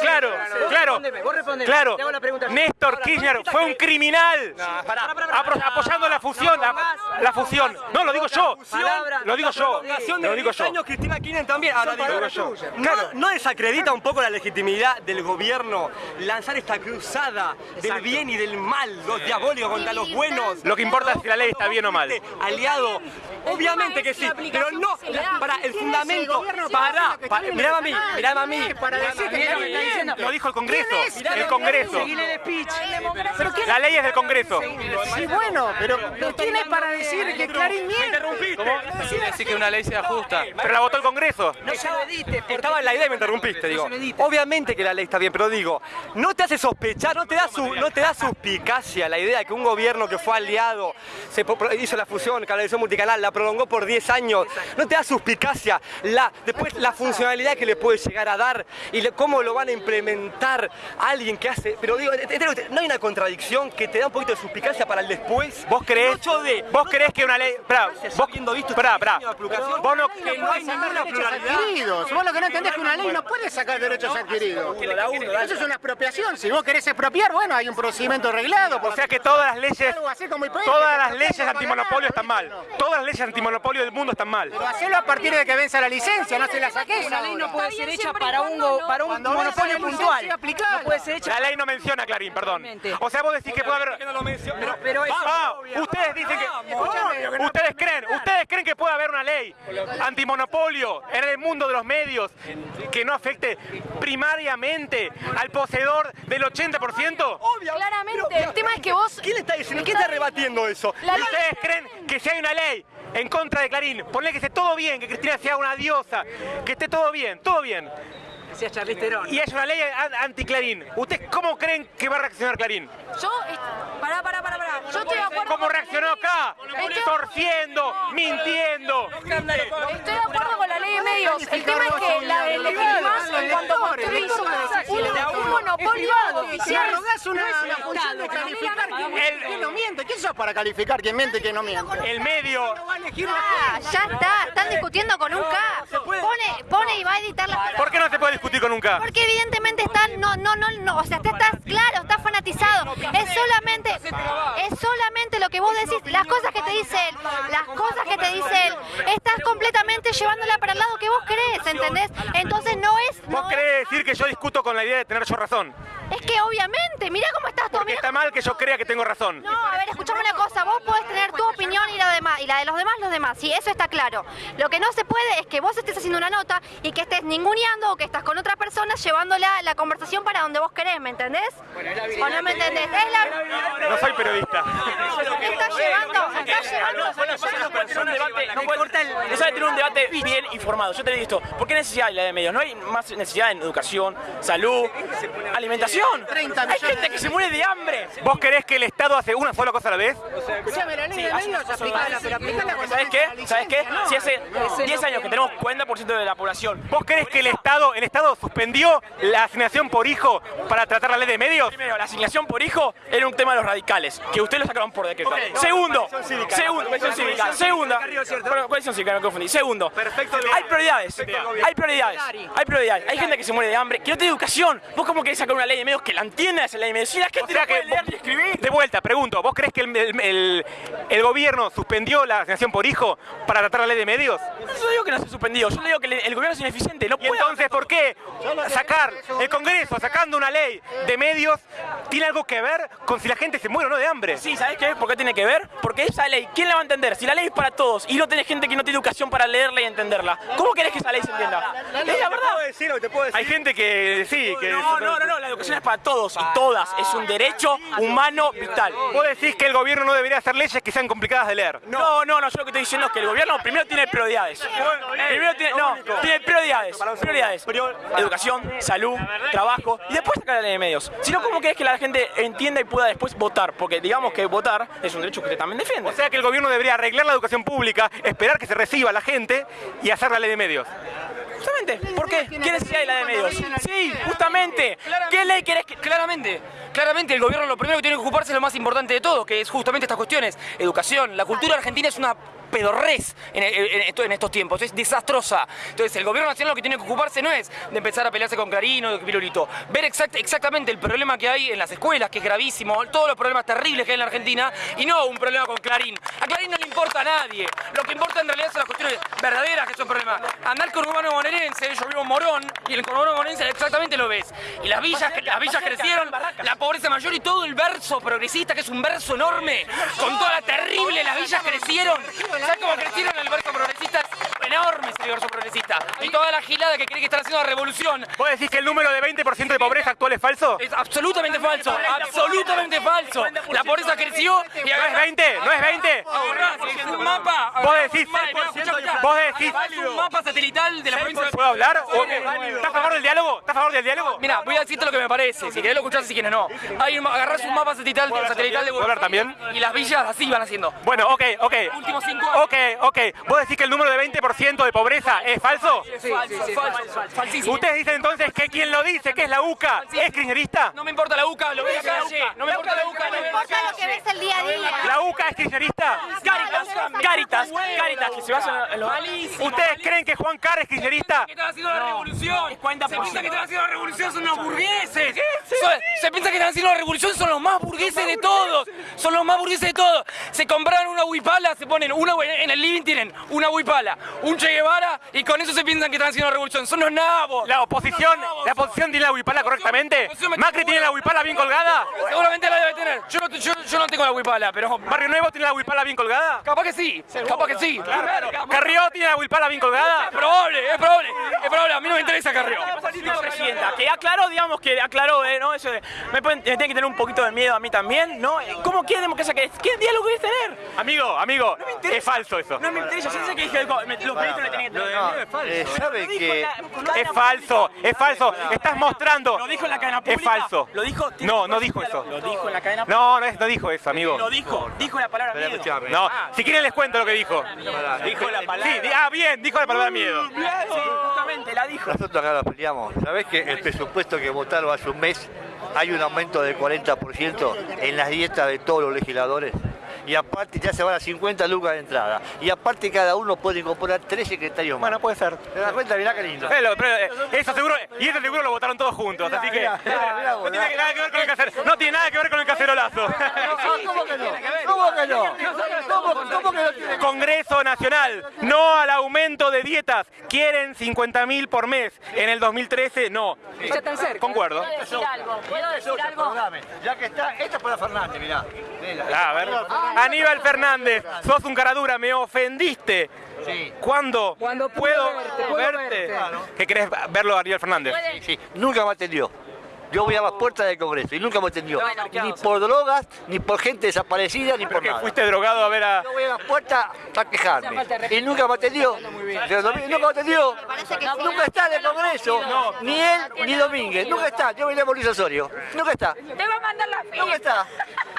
claro, claro, Respóndeme, vos respondeme. claro, Te hago la pregunta yo. Néstor Kirchner fue un criminal apoyando la fusión, la, la fusión. No, lo digo yo, lo digo yo, lo digo yo. años Cristina Kirchner también. Ahora digo, yo. ¿No, ¿No desacredita un poco la legitimidad del gobierno lanzar esta cruzada del bien y del mal, los diabólicos contra los buenos? Lo que importa es si la ley está bien o mal. Aliado, obviamente que sí, pero no para el fundamento, para, para mirame a mí, mirame a mí. Para decir que. Lo dijo el Congreso, el Congreso. Seguile el speech. ¿Pero quién La ley es del Congreso. Sí, bueno, pero ¿quién es para decir que Clarín miente? Decir que una ley sea justa. Pero la votó el Congreso. No se lo edite, Estaba en la idea y me interrumpiste, digo. Obviamente que la ley está bien, pero digo, no te hace sospechar, no te da su, no te da suspicacia la idea de que un gobierno que fue aliado, se hizo la fusión, canalización multicanal, la prolongó por 10 años, no te da suspicacia la, después la funcionalidad que le puede llegar a dar y le- cómo lo van a implementar alguien que hace, pero digo, no hay una contradicción que te da un poquito de suspicacia para el después. ¿Vos de, vos creés que una ley... Esperá, vos, visto esperá, este de aplicación, Vos no... que no hay ninguna pluralidad. adquiridos. Vos lo que no entendés es que una ley no puede sacar derechos adquiridos. Eso es una expropiación. Si vos querés expropiar, bueno, hay un procedimiento arreglado. O sea que todas las leyes, todas las leyes antimonopolio están mal. Todas las leyes antimonopolio del mundo están mal. Pero hacelo a partir de que venza la licencia, no se la saques. Una ley no puede ser hecha para un, para un monopolio puntual. licencia, aplicala. No puede ser hecha La ley no menciona a Clarín, perdón. O sea, vos decís que puede haber... Pero, pero eso Ah, ustedes dicen que... Ustedes creen, ustedes creen que puede haber una ley antimonopolio en el mundo de los medios que no afecte primariamente al poseedor del 80%? Claramente, el tema es que vos... ¿Quién está diciendo? ¿Quién está rebatiendo eso? La ley- ¿Ustedes creen que si hay una ley en contra de Clarín, ponle que esté todo bien, que Cristina sea una diosa, que esté todo bien, todo bien, Theron. y hay una ley an- anti-Clarín, ¿ustedes cómo creen que va a reaccionar Clarín? Yo... Pará, pará, pará, pará. Yo estoy de acuerdo ¿Cómo con la reaccionó ley. acá? Estoy- Torciendo, mintiendo. Estoy de acuerdo con la ley de medios. El tema es que la de legitimás cuando construís un, un monopolio oficial. arrogás una, una función de calificar quién no miente. ¿Quién sos para calificar quién miente y quién no miente? El medio. Ah, ya está, están discutiendo con un K. Pone, pone y va a editar las ¿Por qué no se puede discutir Porque evidentemente están, no, no, no, no, o sea, está, estás claro, estás fanatizado. Es solamente, es solamente lo que vos decís, las cosas que te dice él, las cosas que te dice él. Estás completamente llevándola para el lado que vos querés, ¿entendés? Entonces no es, ¿Vos querés decir que yo discuto con la idea de tener yo razón? Es que obviamente, mira cómo estás tú, Porque está mal que yo crea que tengo razón. No, a ver, escuchame una cosa, vos podés tener tu opinión y la, demás, y la de los demás, los demás, sí, eso está claro. Lo que no se puede es que vos estés haciendo una nota y que estés ninguneando o que estás con otra persona llevándola la conversación para donde vos querés, ¿me entendés? ¿O no me entendés? Es la... No soy periodista. Estás llevando, estás llevando... no sabe tener un debate bien informado. Yo te digo esto, ¿por qué necesidad hay la de medios? No hay más necesidad en educación, salud, alimentación. Hay gente que se muere de hambre. ¿Vos querés que el Estado hace una sola cosa a la vez? Escuchame, la ley Sí, de hace medios, una cosa aplicala, más. pero aplicala cuando ¿Sabes venza la qué? ¿Sabes qué? Si hace Ese 10 no años que tenemos 40% de la población. ¿Vos crees que el Estado, el Estado suspendió la asignación por hijo para tratar la ley de medios? Primero, la asignación por hijo era un tema de los radicales, que ustedes lo sacaron por decreto. Segundo, segundo, cívica. Segunda, bueno, cohesión cívica, confundí. Segundo, hay prioridades, hay prioridades, hay prioridades. Hay gente que se muere de hambre, que no tiene educación. ¿Vos cómo querés sacar una ley de que la entienda esa ley de medios? Si la gente O sea no que leer ni escribir. De vuelta, pregunto, ¿vos crees que el, el- el- el gobierno suspendió la asignación por hijo para tratar la ley de medios? Yo digo que no se ha suspendido, yo le digo que el, gobierno es ineficiente, no ¿Y puede entonces por qué sacar el Congreso sacando una ley de medios tiene algo que ver con si la gente se muere o no de hambre? Sí, ¿sabes qué? ¿Por qué tiene que ver? Porque esa ley ¿quién la va a entender? Si la ley es para todos y no tenés gente que no tiene educación para leerla y entenderla, ¿cómo querés que esa ley se entienda? Es la verdad. Hay gente que sí, que... No, no, no, no, la educación para todos y todas. Es un derecho humano vital. Vos decís que el gobierno no debería hacer leyes que sean complicadas de leer. No, no, no, yo lo que estoy diciendo es que el gobierno primero tiene prioridades. Primero tiene, no, tiene prioridades. Prioridades. Educación, salud, trabajo y después sacar la ley de medios. Si no, ¿cómo querés que la gente entienda y pueda después votar? Porque digamos que votar es un derecho que usted también defiende. O sea que el gobierno debería arreglar la educación pública, esperar que se reciba la gente y hacer la ley de medios. Justamente, ¿por qué? ¿Qué necesidad hay la de medios? Sí, justamente. ¿Qué ley querés que.? Claramente, claramente el gobierno lo primero que tiene que ocuparse es lo más importante de todo, que es justamente estas cuestiones. Educación. La cultura argentina es una pedorrez en, en- en- en estos tiempos, es desastrosa. Entonces el gobierno nacional lo que tiene que ocuparse no es de empezar a pelearse con Clarín o de Pirulito, ver exact- exactamente el problema que hay en las escuelas, que es gravísimo, todos los problemas terribles que hay en la Argentina, y no un problema con Clarín. A Clarín no le importa a nadie, lo que importa en realidad son las cuestiones verdaderas que son problemas. Andar con urbano bonaerense, yo vivo en Morón, y el conurbano bonaerense exactamente lo ves. Y las villas, las villas crecieron, la pobreza mayor y todo el verso progresista, que es un verso enorme, con toda la terrible, las villas crecieron. ¿Sabes cómo crecieron el verso progresista? Es enorme ese verso progresista. Y toda la gilada que cree que están haciendo la revolución. ¿Vos decís que el número de 20% de pobreza actual es falso? Es absolutamente falso, absolutamente falso. La pobreza creció y ¿No es 20? ¿No es 20? Ahorrás, es un mapa. Vos decís- Vos decís- Es un mapa satelital de la provincia de ¿Puedo hablar? ¿O- ¿Estás a favor del diálogo? ¿Estás a favor del diálogo? Mira, voy a decirte lo que me parece. Si querés lo escuchás, si quieres no. Hay un, agarrás un mapa satelital, satelital de ¿Puedo hablar también? Y las villas así van haciendo. Bueno, ok, ok. Últimos cinco. Ok, ok. ¿Vos decís que el número de 20% de pobreza es falso? Sí, falso, falso, falsísimo. ¿Ustedes dicen entonces que quien lo dice, que es la UCA, es kirchnerista? No me importa la UCA, lo veo en la calle. No me importa la UCA, lo veo en la importa lo que ves el día a día. ¿La UCA es kirchnerista? Caritas, Caritas, Caritas, que se basa en los... ¿Ustedes creen que Juan Carr es kirchnerista? que están haciendo la revolución. Es 40%. Se piensa que están haciendo la revolución, son unos burgueses. Son- se piensa que están haciendo la revolución, son los más burgueses de todos. Son los más burgueses de todos. Se compraron una huipala, se ponen una en el living tienen una huipala, un Che Guevara y con eso se piensan que están haciendo revolución. Son los nabos. ¿La oposición, la oposición tiene la huipala correctamente? ¿Macri tiene la huipala bien colgada? Seguramente la debe tener. Yo no, yo, yo no tengo la huipala, pero ¿Barrio Nuevo tiene la huipala bien colgada? capaz que sí. Capaz que sí. ¿Carrió tiene la huipala bien colgada? Es probable, es probable, es probable. A mí no me interesa Carrió. presidenta, que aclaró, digamos, que aclaró, eh, ¿no? Eso de, me, pueden, me tienen que tener un poquito de miedo a mí también, ¿no? ¿Cómo quiere democracia que es? ¿Qué diálogo querés tener? Amigo, amigo, es falso eso. No me interesa, yo sé que dije, me- los periodistas le tenían que tener miedo, es falso. Eh, ¿Sabe Lo dijo que la- la Es falso, es falso. Estás mostrando. Lo dijo en la cadena Es pública. falso. Lo dijo. No, no dijo eso. Lo dijo en la cadena pública. No, no, es- dijo eso, amigo. Lo dijo, dijo la palabra miedo. No, si quieren les cuento lo que dijo. Dijo la palabra. Sí, ah, bien, dijo la palabra miedo. Sí, justamente, la dijo. Nosotros acá nos peleamos. ¿Sabés que el presupuesto que votaron hace un mes hay un aumento del 40% en las dietas de todos los legisladores? Y aparte ya se van a 50 lucas de entrada. Y aparte cada uno puede incorporar tres secretarios más. Bueno, puede ser. ¿Te das cuenta? Mirá qué lindo. Eh, lo- pero, eh, eso seguro, y eso seguro lo votaron todos juntos, así que mirá, mirá no tiene nada que ver con el cacer- no tiene nada que ver con el cacerolazo. ¿Cómo que no? ¿Cómo que no? ¿Cómo, cómo que no tiene Congreso Nacional, no al aumento de dietas. Quieren 50 mil por mes. En el 2013, no. Ya están cerca. Concuerdo. ¿Puedo decir algo? ¿Puedo decir algo? Ya que está, esta es para Fernández, mirá. Mirá. Ah, a ver. Aníbal Fernández, sos un cara dura, me ofendiste. Sí. ¿Cuándo, puedo verte, puedo verte? verte. ¿Qué querés verlo a Aníbal Fernández? Sí, sí. Nunca me atendió. Yo voy a las puertas del Congreso y nunca me atendió. Bueno, ¿qué Ni por drogas, ni por gente desaparecida, ni por nada. fuiste drogado a ver a... Yo voy a las puertas a quejarme. Y nunca me atendió. Nunca me atendió. Nunca está en el Congreso. Ni él, ni Domínguez. Nunca está. Yo vine a Mauricio Osorio. Nunca está. Te va a mandar la. Nunca está.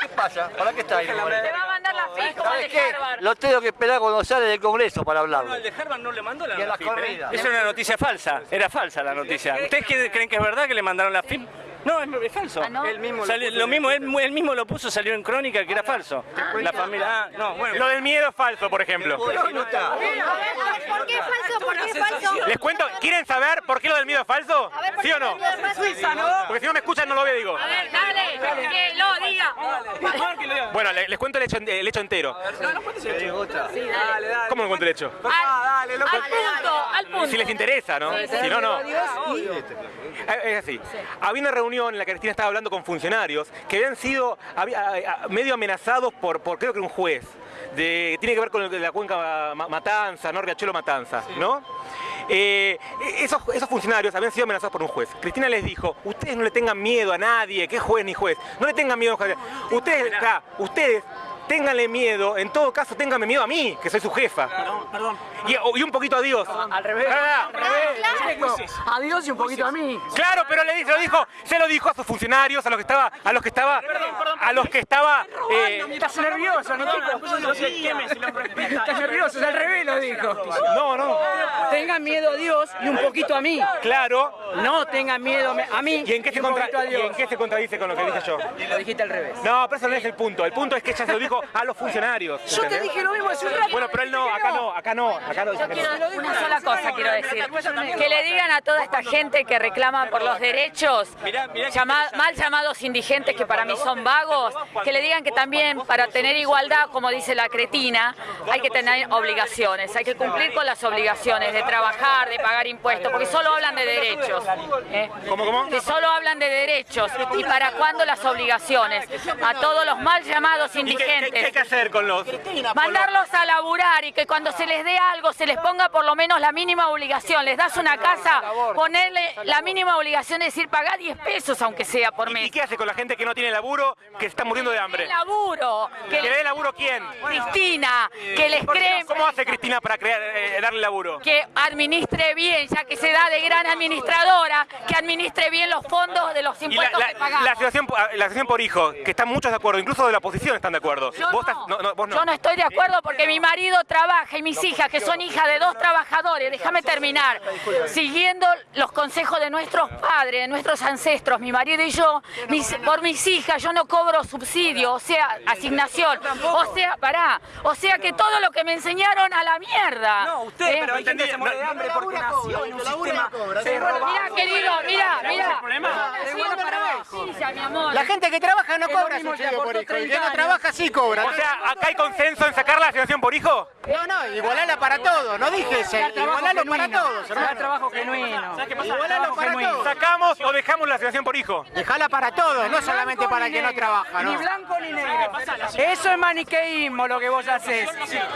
¿Qué pasa? ¿Para qué está ahí? Te va a mandar la como ¿Sabes qué? Lo tengo que esperar cuando sale del Congreso para hablarlo. El de Harvard no le mandó la la FIP, ¿eh? Es una noticia falsa, era falsa la noticia. ¿Ustedes creen que es verdad que le mandaron la FIP? No, es, es falso. Él mismo lo Salió- mismo, él, él mismo lo puso, salió en crónica que era falso. La familia, ah, no, bueno. Lo del miedo es falso, por ejemplo. A ver, a ver, ¿por qué es falso? ¿Por qué es falso? Les cuento, ¿quieren saber por qué lo del miedo es falso? A ver, ¿por ¿Sí o no? Porque si no me escuchan no lo veo, digo. A ver, dale, que lo diga. Bueno, le- les cuento el hecho, el hecho entero. Dale, dale. ¿Cómo me cuento el hecho? Ah, dale, loco. Al punto, al punto. Si les interesa, ¿no? Si no, no. Eh, Es así. Había una reunión en la que Cristina estaba hablando con funcionarios que habían sido eh, medio amenazados por, por creo que un juez. De, tiene que ver con la cuenca Ma- Matanza, ¿no? Riachuelo Matanza, ¿no? Eh, esos, esos funcionarios habían sido amenazados por un juez. Cristina les dijo, ustedes no le tengan miedo a nadie, que juez ni juez, no le tengan miedo a. Ustedes, acá, ustedes ténganle miedo, en todo caso ténganme miedo a mí, que soy su jefa. Y, y un poquito a Dios. Al revés. Ah, Al revés. Adiós y un poquito a mí. Claro, pero le dijo, lo dijo, se lo dijo a sus funcionarios, a los que estaba, a los que estaba, a los que estaba. eh, Estás nervioso, Niquito. Estás nervioso, es al revés lo dijo. No, no. Tengan miedo a Dios y un poquito a mí. Claro. No tengan miedo a mí ¿Y en qué se, y un contra- poquito a y Dios. en qué se contradice con lo que dije yo? Lo dijiste al revés. No, pero eso no es el punto. El punto es que ella se lo dijo a los funcionarios. Yo te dije lo mismo hace un rato. Bueno, pero él no, acá no, acá no, acá no. Yo quiero una sola cosa quiero decir. Que le digan a toda esta gente que reclama por los derechos, llama- mal llamados indigentes que para mí son vagos, que le digan que también para tener igualdad, como dice la cretina, hay que tener obligaciones, hay que cumplir con las obligaciones de trabajar, de pagar impuestos, porque solo hablan de derechos. ¿eh? ¿Cómo, cómo? Que solo hablan de derechos. ¿Y para cuándo las obligaciones? A todos los mal llamados ¿Y qué- qué, indigentes. qué hay que hacer con los.? Mandarlos a laburar y que cuando se les dé algo se les ponga por lo menos la mínima obligación. Les das una casa, ponerle la mínima obligación de decir pagar 10 pesos aunque sea por mes. ¿Y qué hace con la gente que no tiene laburo, que está muriendo de hambre? ¿Qué laburo? ¿Que le dé laburo quién? Cristina, que les ¿Por qué creen no? ¿Cómo hace Cristina para crear, eh, darle laburo? que administre bien, ya que se da de gran administradora, que administre bien los fondos de los la, impuestos la- que pagamos. la por- la asociación por hijo, que están muchos de acuerdo, incluso de la oposición están de acuerdo. Yo vos, no. estás- no, no, vos no. Yo no estoy de acuerdo porque mi marido trabaja y mis hijas, que son hijas de dos trabajadores, déjame terminar, siguiendo los consejos de nuestros padres, de nuestros ancestros, mi marido y yo, mis- por mis hijas yo no cobro subsidio, o sea, asignación, o sea, pará, o sea que todo lo que me enseñaron a la mierda. No, usted, ¿Eh? pero hay gente que se muere de hambre porque nació en un sistema Sí, Mira, querido, mira, mira. De buena para abajo. Justicia, mi amor. La gente que trabaja no cobra subsidio por hijo. El 30 que no trabaja sí cobra. O sea, acá hay consenso en sacar la asignación por hijo. No, no, igualala para todos. No dije. Igualalo para todos, trabajo genuino. Genuino. ¿Sacamos o dejamos la asignación por hijo? Dejala para todos, no solamente para el que no trabaja, Ni ¿no? blanco ni negro. Eso es maniqueísmo lo que vos haces.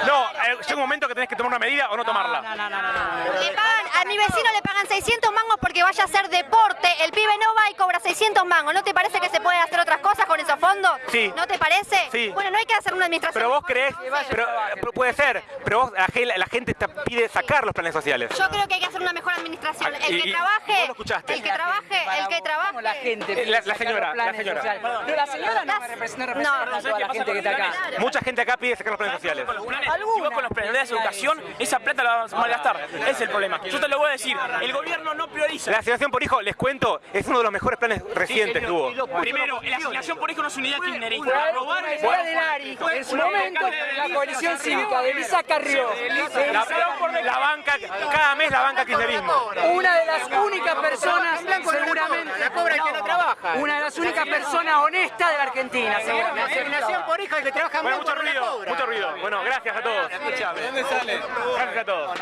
No, llega un momento que tenés que tomar una medida o no tomarla. Le pagan, a mi vecino le pagan 600 mangos porque vaya a hacer deporte. El pibe no va y cobra 600 mangos. ¿No te parece que se pueden hacer otras cosas con esos fondos? Sí. ¿No te parece? Sí. Bueno, no hay que hacer una administración. Pero vos creés, pero, puede ser, pero vos, la, ge- la gente te pide sacar los planes sociales. Yo creo que hay que hacer una mejor administración. Ah, El que y- trabaje, vos lo escuchaste. el que trabaje, el que trabaje. La gente. La- la señora, la señora. Pero la señora no me representa, no representa a toda la gente que está acá. Mucha gente acá pide sacar los planes sociales. Si vos con los planes das educación, esa plata la vas a malgastar. Es el problema. Yo te lo voy a decir, el gobierno no prioriza. La asignación por hijo, les cuento, es uno de los mejores planes recientes que hubo. Primero, la asignación por hijo no es unidad kirchnerista. Robar. En su momento, la coalición cívica de Elisa Carrió. La, la banca, cada mes la banca kirchnerismo. Una de las únicas personas, seguramente, La cobra el que no trabaja. una de las únicas personas honestas de la Argentina, seguramente. asignación por hijo, el que trabaja Bueno, mucho ruido, mucho ruido. Bueno, gracias a todos. Escuchame. Gracias a todos.